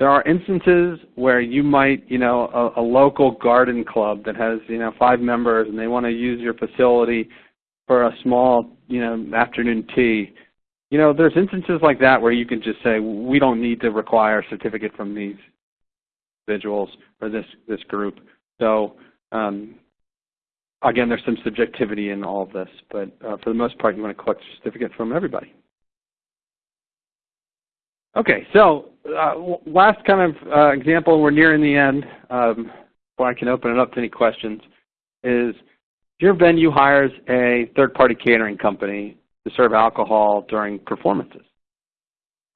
Speaker 3: There are instances where you might, you know, a, a local garden club that has, you know, five members and they want to use your facility for a small, you know, afternoon tea. You know, there's instances like that where you can just say, we don't need to require a certificate from these individuals or this, this group. So um, again, there's some subjectivity in all of this, but uh, for the most part, you want to collect a certificate from everybody. Okay, so uh, last kind of uh, example, we're nearing the end, um, before I can open it up to any questions, is your venue hires a third-party catering company to serve alcohol during performances.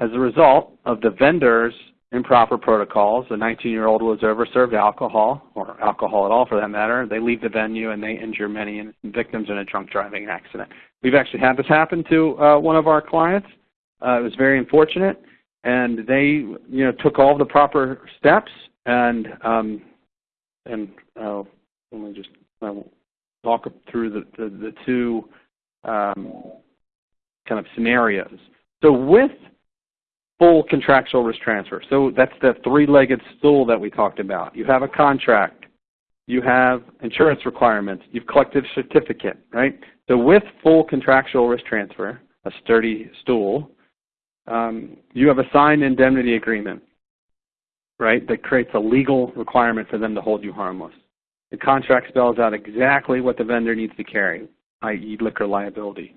Speaker 3: As a result of the vendor's improper protocols, a 19-year-old was over-served alcohol, or alcohol at all for that matter. They leave the venue and they injure many victims in a drunk driving accident. We've actually had this happen to uh, one of our clients. Uh, it was very unfortunate and they you know took all the proper steps and um, and uh, let me just uh, walk through the the, the two um, kind of scenarios. So with full contractual risk transfer, so that's the three-legged stool that we talked about. You have a contract, you have insurance requirements, you've collected a certificate, right? So with full contractual risk transfer, a sturdy stool, um, you have a signed indemnity agreement, right, that creates a legal requirement for them to hold you harmless. The contract spells out exactly what the vendor needs to carry, i.e. liquor liability.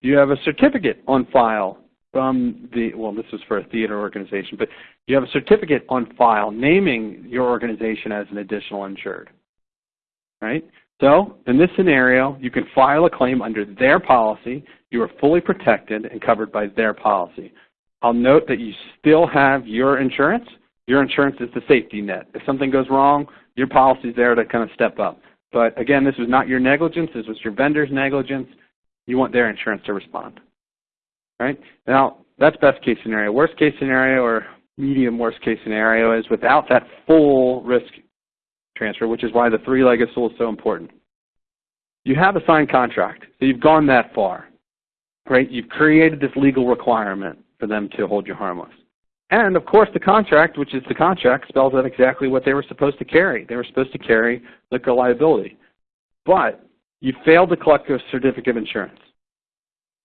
Speaker 3: You have a certificate on file from the, well, this was for a theater organization, but you have a certificate on file naming your organization as an additional insured, right? So in this scenario, you can file a claim under their policy. You are fully protected and covered by their policy. I'll note that you still have your insurance. Your insurance is the safety net. If something goes wrong, your policy is there to kind of step up. But again, this was not your negligence. This was your vendor's negligence. You want their insurance to respond. Right? Now, that's best case scenario. Worst case scenario or medium worst case scenario is without that full risk transfer, which is why the three-legged stool is so important. You have a signed contract, so you've gone that far, right? You've created this legal requirement for them to hold you harmless. And of course the contract, which is the contract, spells out exactly what they were supposed to carry. They were supposed to carry liquor liability. But you failed to collect a certificate of insurance.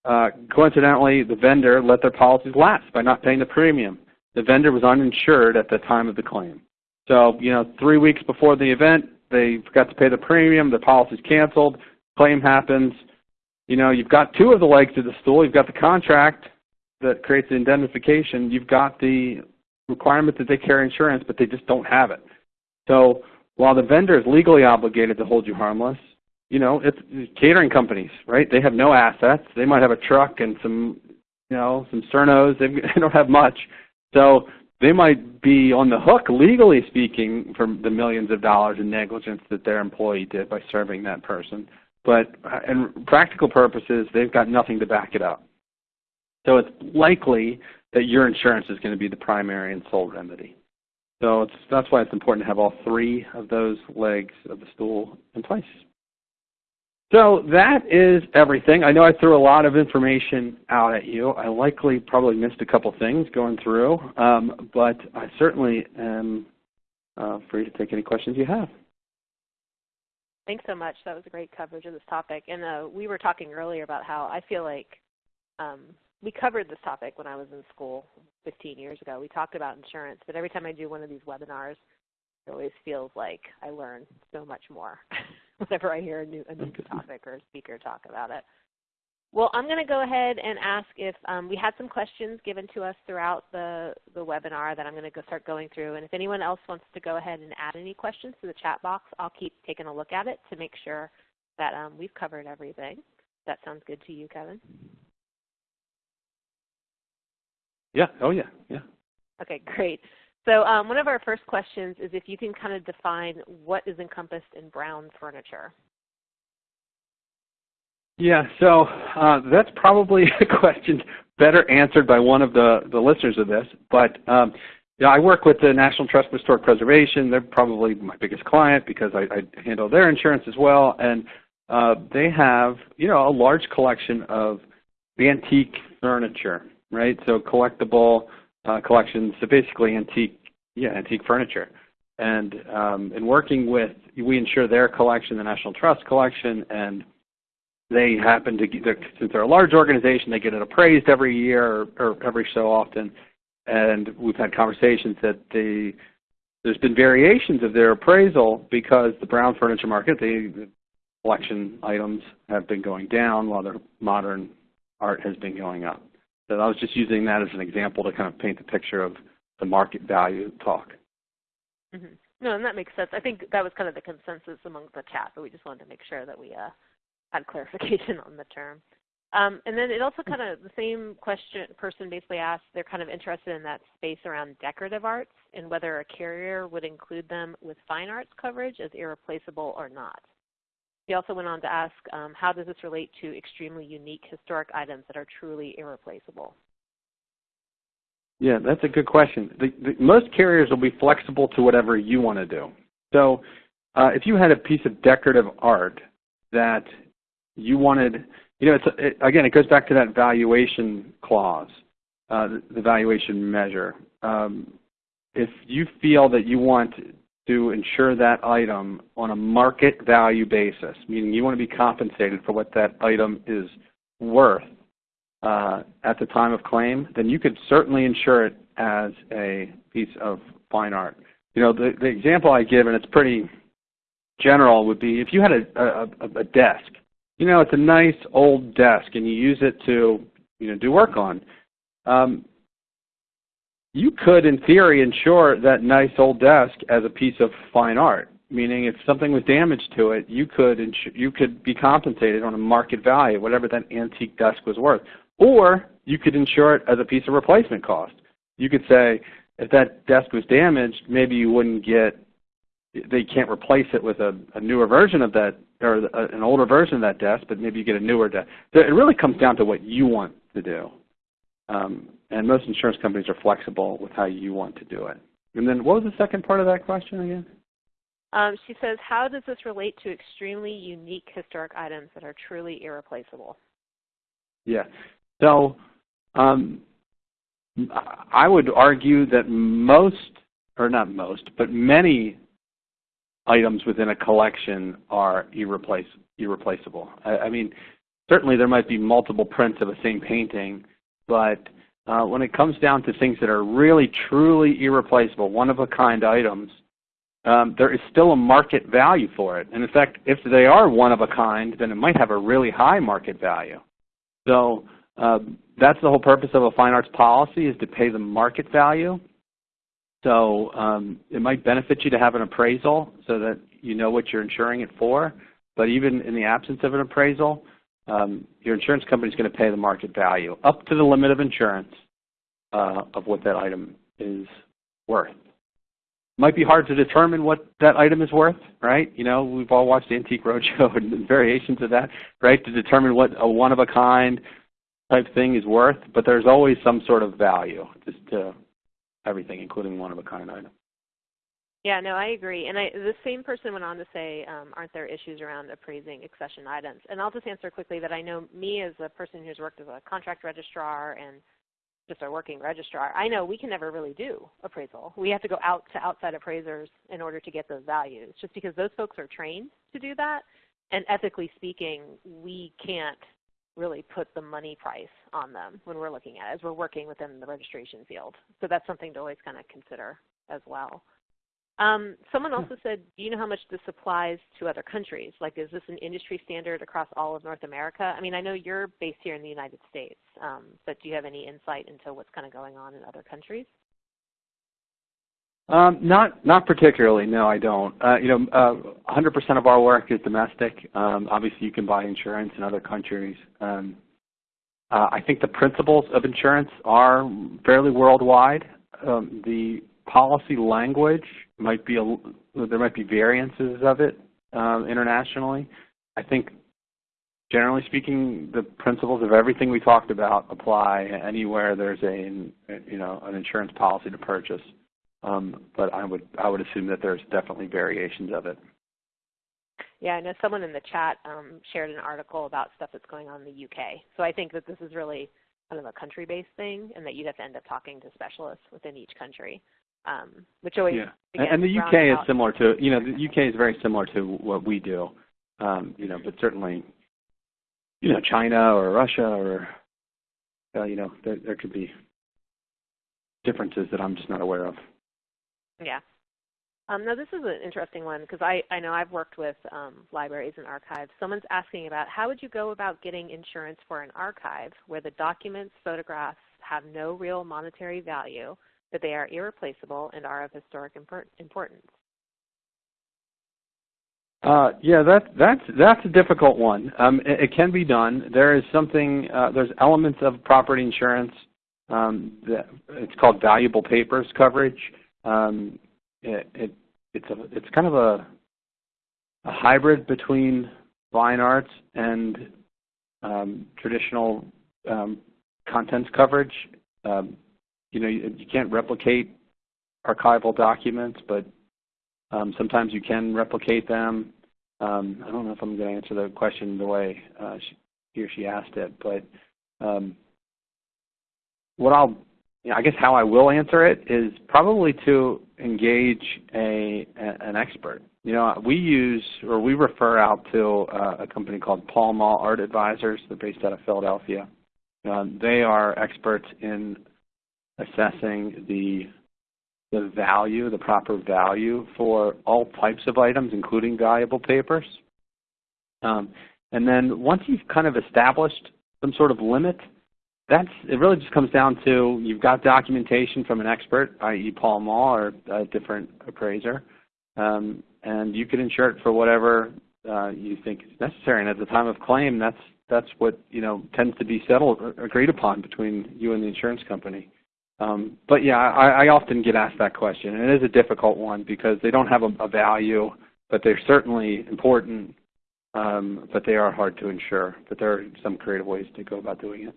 Speaker 3: Uh, coincidentally, the vendor let their policies lapse by not paying the premium. The vendor was uninsured at the time of the claim. So, you know, three weeks before the event, they forgot to pay the premium, the policy's canceled, claim happens. You know, you've got two of the legs to the stool. You've got the contract that creates the indemnification. You've got the requirement that they carry insurance, but they just don't have it. So while the vendor is legally obligated to hold you harmless, you know, it's catering companies, right? They have no assets. They might have a truck and some you know, some Sternos, they don't have much. So they might be on the hook, legally speaking, for the millions of dollars in negligence that their employee did by serving that person. But uh, in practical purposes, they've got nothing to back it up. So it's likely that your insurance is going to be the primary and sole remedy. So that's why it's important to have all three of those legs of the stool in place. So that is everything. I know I threw a lot of information out at you. I likely probably missed a couple things going through, um, but I certainly am uh, free to take any questions you have.
Speaker 2: Thanks so much. That was a great coverage of this topic. And uh, we were talking earlier about how I feel like um, we covered this topic when I was in school 15 years ago. We talked about insurance, but every time I do one of these webinars, it always feels like I learn so much more whenever I hear a new, a new topic or a speaker talk about it. Well, I'm going to go ahead and ask if um, we had some questions given to us throughout the, the webinar that I'm going to go start going through. And if anyone else wants to go ahead and add any questions to the chat box, I'll keep taking a look at it to make sure that um, we've covered everything. That sounds good to you, Kevin?
Speaker 3: Yeah. Oh, yeah. Yeah.
Speaker 2: Okay, great. So um, one of our first questions is if you can kind of define what is encompassed in brown furniture.
Speaker 3: Yeah, so uh, that's probably a question better answered by one of the, the listeners of this. But um, yeah, I work with the National Trust for Historic Preservation. They're probably my biggest client because I, I handle their insurance as well. And uh, they have, you know, a large collection of antique furniture, right? So collectible uh, collections, so basically antique, yeah, antique furniture. And um, in working with, we insure their collection, the National Trust collection, and they happen to, get, since they're a large organization, they get it appraised every year or, or every so often. And we've had conversations that the, there's been variations of their appraisal because the brown furniture market, the collection items have been going down while the modern art has been going up. So I was just using that as an example to kind of paint the picture of the market value talk.
Speaker 2: Mm -hmm. No, and that makes sense. I think that was kind of the consensus among the chat, but we just wanted to make sure that we uh, had clarification on the term. Um, and then it also kind of, the same question person basically asked, they're kind of interested in that space around decorative arts and whether a carrier would include them with fine arts coverage as irreplaceable or not. He also went on to ask, um, how does this relate to extremely unique historic items that are truly irreplaceable?
Speaker 3: Yeah, that's a good question. The, the, most carriers will be flexible to whatever you want to do. So uh, if you had a piece of decorative art that you wanted, you know, it's, it, again, it goes back to that valuation clause, uh, the, the, valuation measure. Um, if you feel that you want to insure that item on a market value basis, meaning you want to be compensated for what that item is worth uh, at the time of claim, then you could certainly insure it as a piece of fine art. You know, the, the example I give, and it's pretty general, would be if you had a, a, a desk you know, it's a nice old desk and you use it to, you know, do work on. Um, you could, in theory, insure that nice old desk as a piece of fine art. Meaning, if something was damaged to it, you could you could be compensated on a market value, whatever that antique desk was worth. Or you could insure it as a piece of replacement cost. You could say, if that desk was damaged, maybe you wouldn't get they can't replace it with a, a newer version of that or an older version of that desk, but maybe you get a newer desk. So it really comes down to what you want to do. Um, and most insurance companies are flexible with how you want to do it. And then what was the second part of that question again?
Speaker 2: Um, she says, how does this relate to extremely unique historic items that are truly irreplaceable?
Speaker 3: Yeah. So um, I would argue that most, or not most, but many items within a collection are irreplace, irreplaceable. I, I, mean, certainly there might be multiple prints of the same painting, but uh, when it comes down to things that are really truly irreplaceable, one-of-a-kind items, um, there is still a market value for it. And in fact, if they are one of a kind, then it might have a really high market value. So uh, that's the whole purpose of a fine arts policy is to pay the market value so um, it might benefit you to have an appraisal so that you know what you're insuring it for. But even in the absence of an appraisal, um, your insurance company is going to pay the market value up to the limit of insurance uh, of what that item is worth. Might be hard to determine what that item is worth, right? You know, we've all watched Antique Roadshow and variations of that, right? To determine what a one-of-a-kind type thing is worth, but there's always some sort of value just to everything, including one-of-a-kind item.
Speaker 2: Yeah, no, I agree. And I, the same person went on to say, um, aren't there issues around appraising accession items? And I'll just answer quickly that I know me as a person who's worked as a contract registrar and just a working registrar, I know we can never really do appraisal. We have to go out to outside appraisers in order to get those values, just because those folks are trained to do that. And ethically speaking, we can't really put the money price on them when we're looking at it as we're working within the registration field. So that's something to always kind of consider as well. Um, someone also said, do you know how much this applies to other countries? Like, is this an industry standard across all of North America? I mean, I know you're based here in the United States, um, but do you have any insight into what's kind of going on in other countries?
Speaker 3: Um, not not particularly. No, I don't. Uh, you know, uh, 100% of our work is domestic. Um, obviously, you can buy insurance in other countries. Um, uh, I think the principles of insurance are fairly worldwide. Um, the policy language might be a, there might be variances of it um, internationally. I think generally speaking, the principles of everything we talked about apply anywhere there's a you know an insurance policy to purchase. Um, but I would I would assume that there's definitely variations of it.
Speaker 2: Yeah, I know someone in the chat um, shared an article about stuff that's going on in the UK. So I think that this is really kind of a country-based thing, and that you'd have to end up talking to specialists within each country um, which always
Speaker 3: yeah. And the UK is similar to you know the UK is very similar to what we do, um, you know, but certainly, you know, China or Russia or uh, you know there there could be differences that I'm just not aware of.
Speaker 2: Yeah. Um, now this is an interesting one because I, I know I've worked with um, libraries and archives. Someone's asking about how would you go about getting insurance for an archive where the documents, photographs have no real monetary value, that they are irreplaceable and are of historic importance?
Speaker 3: Uh, yeah, that, that's that's a difficult one. Um, it, it, can be done. There is something. Uh, there's elements of property insurance. Um, that, it's called valuable papers coverage. Um, it, it, it's a it's kind of a a hybrid between fine arts and um, traditional um, contents coverage. You know, you, you can't replicate archival documents, but um, sometimes you can replicate them. Um, I don't know if I'm going to answer the question the way uh, she, he or she asked it, but um, what I'll, you know, I guess how I will answer it is probably to engage a, a an expert. You know, we use or we refer out to uh, a company called Pall Mall Art Advisors. They're based out of Philadelphia. Uh, they are experts in assessing the the value, the proper value for all types of items, including valuable papers. Um, and then once you've kind of established some sort of limit, that's it really just comes down to you've got documentation from an expert, i.e. Pall Mall or a different appraiser, um, and you can insure it for whatever uh, you think is necessary. And at the time of claim, that's that's what you know tends to be settled, or agreed upon between you and the insurance company. Um, but yeah, I, I often get asked that question, and it is a difficult one because they don't have a, a value, but they're certainly important, um, but they are hard to insure. But there are some creative ways to go about doing it.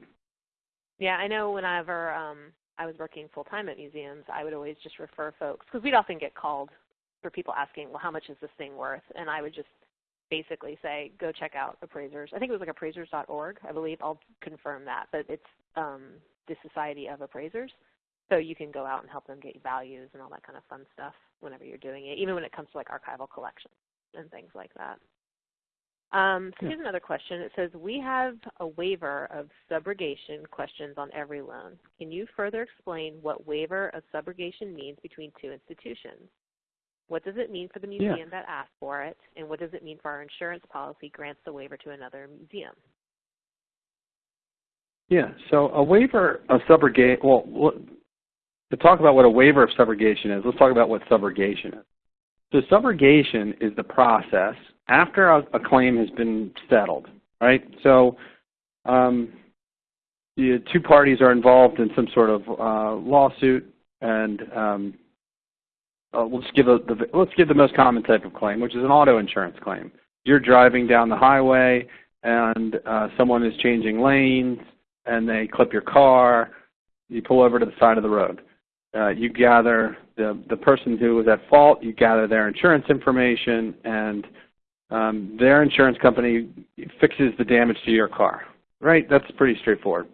Speaker 2: Yeah, I know whenever um, I was working full-time at museums, I would always just refer folks, because we'd often get called for people asking, well, how much is this thing worth? And I would just basically say, go check out appraisers. I think it was like appraisers.org, I believe. I'll confirm that, but it's um, the Society of Appraisers. So you can go out and help them get values and all that kind of fun stuff whenever you're doing it, even when it comes to like archival collections and things like that. Um, so yeah. here's another question. It says, we have a waiver of subrogation questions on every loan. Can you further explain what waiver of subrogation means between two institutions? What does it mean for the museum yeah. that asked for it? And what does it mean for our insurance policy grants the waiver to another museum?
Speaker 3: Yeah, so a waiver of subrogation, well, to talk about what a waiver of subrogation is, let's talk about what subrogation is. So subrogation is the process after a, a claim has been settled. right? So um, the two parties are involved in some sort of uh, lawsuit, and um, uh, just give a, the, let's give the most common type of claim, which is an auto insurance claim. You're driving down the highway, and uh, someone is changing lanes, and they clip your car. You pull over to the side of the road. Uh, you gather the the person who was at fault. You gather their insurance information, and um, their insurance company fixes the damage to your car. Right? That's pretty straightforward.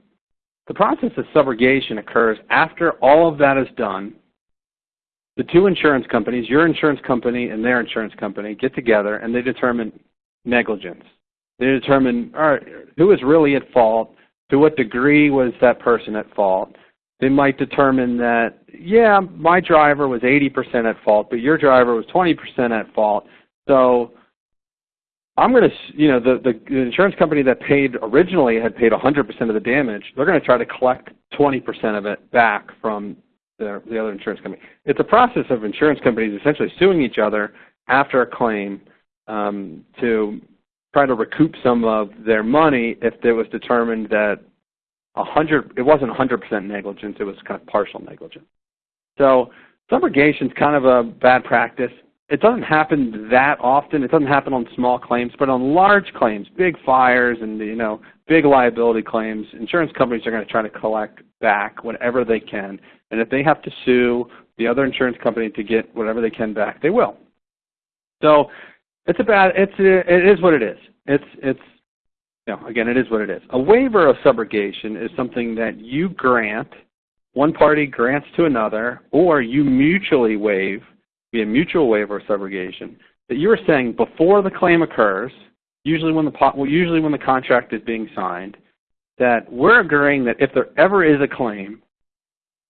Speaker 3: The process of subrogation occurs after all of that is done. The two insurance companies, your insurance company and their insurance company, get together and they determine negligence. They determine all right, who is really at fault, to what degree was that person at fault. They might determine that, yeah, my driver was 80% at fault, but your driver was 20% at fault. So I'm going to, you know, the, the, the insurance company that paid originally had paid 100% of the damage. They're going to try to collect 20% of it back from the, the other insurance company. It's a process of insurance companies essentially suing each other after a claim um, to try to recoup some of their money if it was determined that 100, it wasn't 100% negligence, it was kind of partial negligence. So subrogation is kind of a bad practice it doesn't happen that often. It doesn't happen on small claims, but on large claims, big fires and you know big liability claims, insurance companies are going to try to collect back whatever they can. And if they have to sue the other insurance company to get whatever they can back, they will. So it's a bad. It's it is what it is. It's it's know, again, it is what it is. A waiver of subrogation is something that you grant, one party grants to another, or you mutually waive be a mutual waiver of subrogation, that you are saying before the claim occurs, usually when the well, usually when the contract is being signed, that we're agreeing that if there ever is a claim,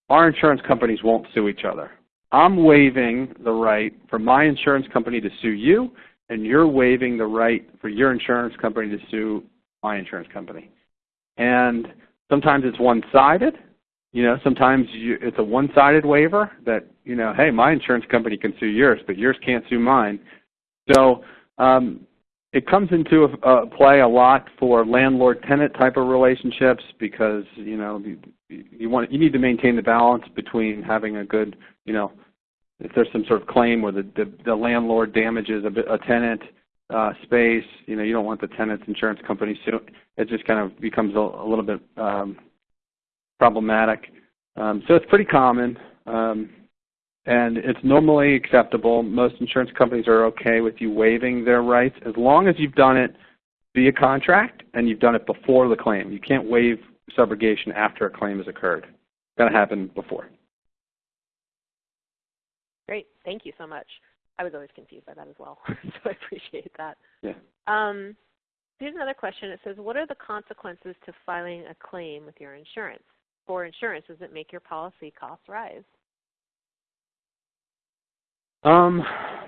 Speaker 3: our insurance companies won't sue each other. I'm waiving the right for my insurance company to sue you, and you're waiving the right for your insurance company to sue my insurance company. And sometimes it's one-sided, you know, sometimes you, it's a one-sided waiver that, you know, hey, my insurance company can sue yours, but yours can't sue mine. So um, it comes into a, a play a lot for landlord-tenant type of relationships because, you know, you, you want you need to maintain the balance between having a good, you know, if there's some sort of claim where the the, the landlord damages a, a tenant uh, space, you know, you don't want the tenant's insurance company sue. It just kind of becomes a, a little bit um, problematic. Um, so it's pretty common, um, and it's normally acceptable. Most insurance companies are okay with you waiving their rights as long as you've done it via contract and you've done it before the claim. You can't waive subrogation after a claim has occurred. It's got to happen before.
Speaker 2: Great. Thank you so much. I was always confused by that as well, so I appreciate that.
Speaker 3: Yeah.
Speaker 2: Um, here's another question. It says, what are the consequences to filing a claim with your insurance? for insurance? Does it make your policy costs rise?
Speaker 3: Um,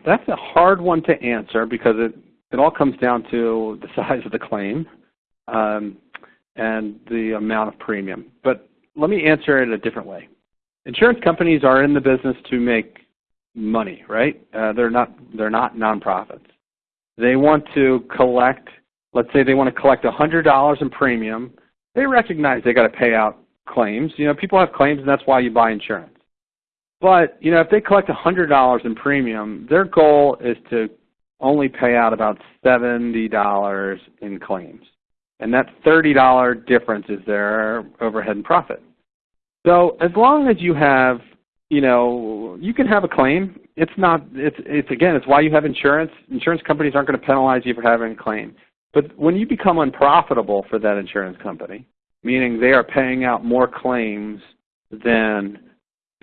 Speaker 3: that's a hard one to answer because it, it all comes down to the size of the claim um, and the amount of premium. But let me answer it a different way. Insurance companies are in the business to make money, right? Uh, they're not they're not nonprofits. They want to collect. Let's say they want to collect $100 in premium. They recognize they got to pay out claims. You know, people have claims, and that's why you buy insurance. But you know, if they collect $100 in premium, their goal is to only pay out about $70 in claims. And that $30 difference is their overhead and profit. So as long as you have, you know, you can have a claim. It's not, it's, it's again, it's why you have insurance. Insurance companies aren't going to penalize you for having a claim. But when you become unprofitable for that insurance company, meaning they are paying out more claims than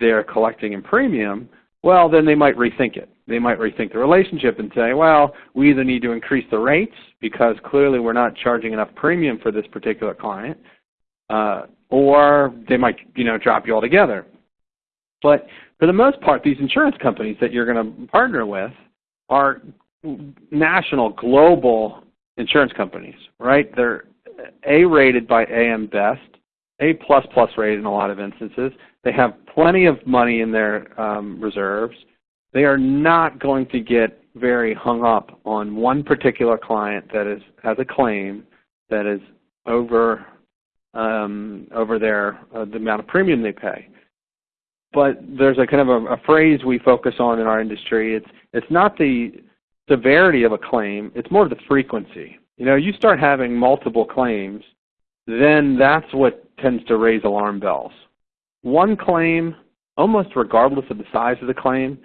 Speaker 3: they're collecting in premium, well, then they might rethink it. They might rethink the relationship and say, well, we either need to increase the rates because clearly we're not charging enough premium for this particular client, uh, or they might, you know, drop you altogether. But for the most part, these insurance companies that you're going to partner with are national, global insurance companies, right? They're a rated by AM Best, A plus plus rated in a lot of instances. They have plenty of money in their um, reserves. They are not going to get very hung up on one particular client that is has a claim that is over um, over their uh, the amount of premium they pay. But there's a kind of a, a phrase we focus on in our industry. It's it's not the severity of a claim; it's more the frequency. You know, you start having multiple claims, then that's what tends to raise alarm bells. One claim, almost regardless of the size of the claim,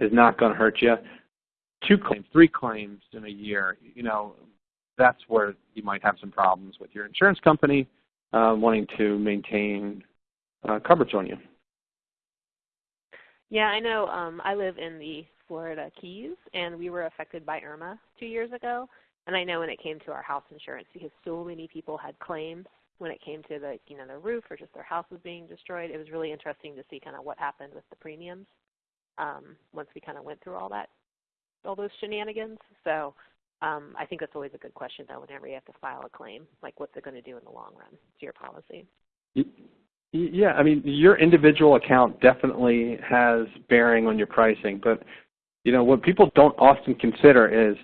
Speaker 3: is not going to hurt you. Two claims, three claims in a year, you know, that's where you might have some problems with your insurance company uh, wanting to maintain uh, coverage on you.
Speaker 2: Yeah, I know. Um, I live in the Florida Keys, and we were affected by Irma two years ago. And I know when it came to our house insurance, because so many people had claims when it came to the you know their roof or just their house was being destroyed. It was really interesting to see kind of what happened with the premiums um, once we kind of went through all that all those shenanigans. So um, I think that's always a good question, though, whenever you have to file a claim, like what's it going to do in the long run to your policy?
Speaker 3: Yeah, I mean, your individual account definitely has bearing on your pricing, but you know what people don't often consider is,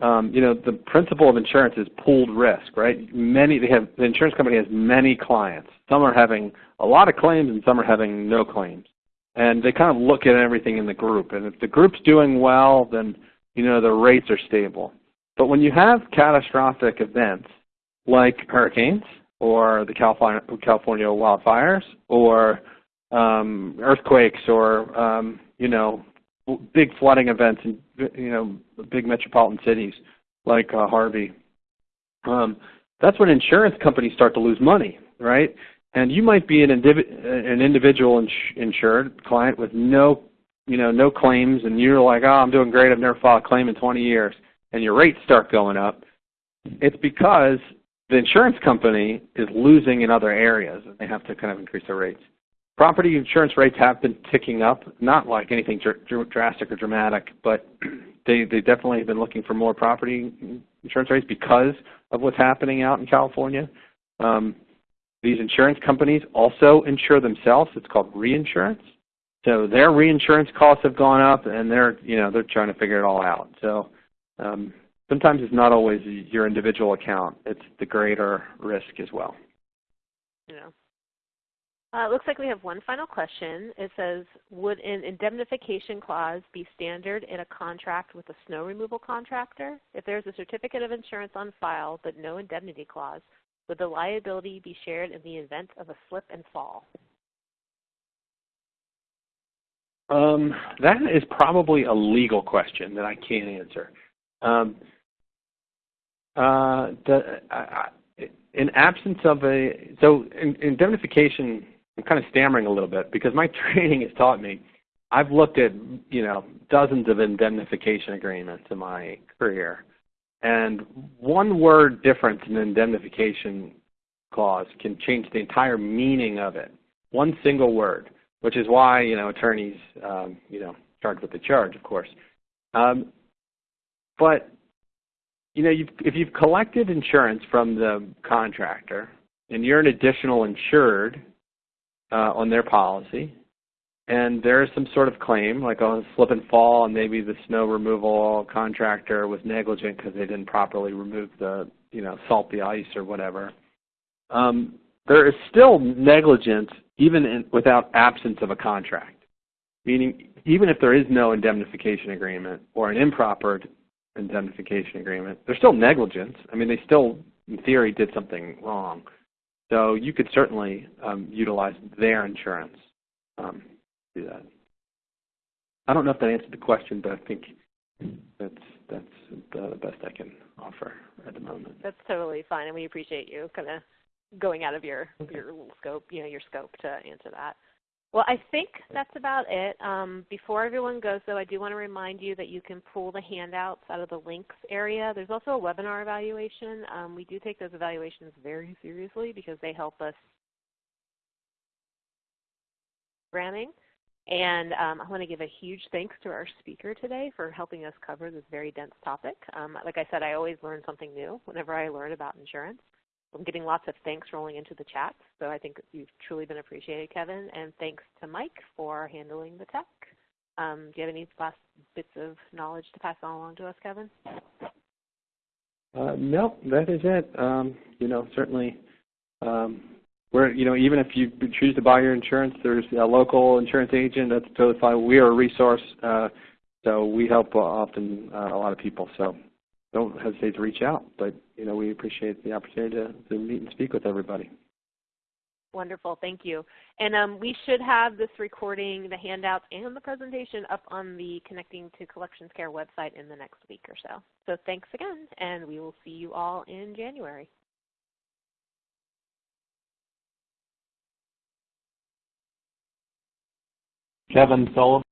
Speaker 3: um, you know, the principle of insurance is pooled risk, right? Many they have the insurance company has many clients. Some are having a lot of claims, and some are having no claims, and they kind of look at everything in the group. And if the group's doing well, then you know the rates are stable. But when you have catastrophic events like hurricanes or the California, California wildfires or um, earthquakes or um, you know big flooding events in you know big metropolitan cities like uh, Harvey, um, that's when insurance companies start to lose money, right? And you might be an, indiv- an individual ins- insured client with no, you know, no claims, and you're like, oh, I'm doing great. I've never filed a claim in 20 years and your rates start going up, it's because the insurance company is losing in other areas and they have to kind of increase their rates. Property insurance rates have been ticking up, not like anything dr- drastic or dramatic, but they, they definitely have been looking for more property insurance rates because of what's happening out in California. Um, these insurance companies also insure themselves. It's called reinsurance. So their reinsurance costs have gone up, and they're you know they're trying to figure it all out. So um, sometimes it's not always your individual account. It's the greater risk as well.
Speaker 2: Yeah. Uh, it looks like we have one final question. It says, would an indemnification clause be standard in a contract with a snow removal contractor? If there's a certificate of insurance on file but no indemnity clause, would the liability be shared in the event of a slip and fall?
Speaker 3: Um, that is probably a legal question that I can't answer. Um, uh, the, in absence of a, so in, indemnification, I'm kind of stammering a little bit because my training has taught me, I've looked at, you know, dozens of indemnification agreements in my career. And one word difference in an indemnification clause can change the entire meaning of it. One single word, which is why, you know, attorneys, um, you know, charge what they charge, of course. Um, but you know, you've, if you've collected insurance from the contractor and you're an additional insured uh, on their policy, and there's some sort of claim, like a slip and fall, and maybe the snow removal contractor was negligent because they didn't properly remove the, you know, salt the ice or whatever. Um, there is still negligence even in, without absence of a contract. Meaning, even if there is no indemnification agreement or an improper indemnification agreement. There's still negligence. I mean, they still, in theory, did something wrong. So you could certainly um, utilize their insurance um, to do that. I don't know if that answered the question, but I think that's that's the best I can offer at the moment.
Speaker 2: That's totally fine, and we appreciate you kind of going out of your your scope, you know, your scope to answer that. Well, I think that's about it. Um, before everyone goes, though, I do want to remind you that you can pull the handouts out of the links area. There's also a webinar evaluation. Um, we do take those evaluations very seriously because they help us programming. And um, I want to give a huge thanks to our speaker today for helping us cover this very dense topic. Um, like I said, I always learn something new whenever I learn about insurance. I'm getting lots of thanks rolling into the chat, so I think you've truly been appreciated, Kevin. And thanks to Mike for handling the tech. Um, do you have any last bits of knowledge to pass on along to us, Kevin?
Speaker 3: Uh, no, that is it. Um, you know, certainly, um, we're you know even if you choose to buy your insurance, there's a local insurance agent. That's totally fine. We are a resource, uh, so we help uh, often uh, a lot of people. So don't hesitate to reach out. But you know, we appreciate the opportunity to, to meet and speak with everybody.
Speaker 2: Wonderful, thank you. And um, we should have this recording, the handouts, and the presentation up on the Connecting to Collections Care website in the next week or so. So thanks again, and we will see you all in January.
Speaker 4: Kevin Sullivan.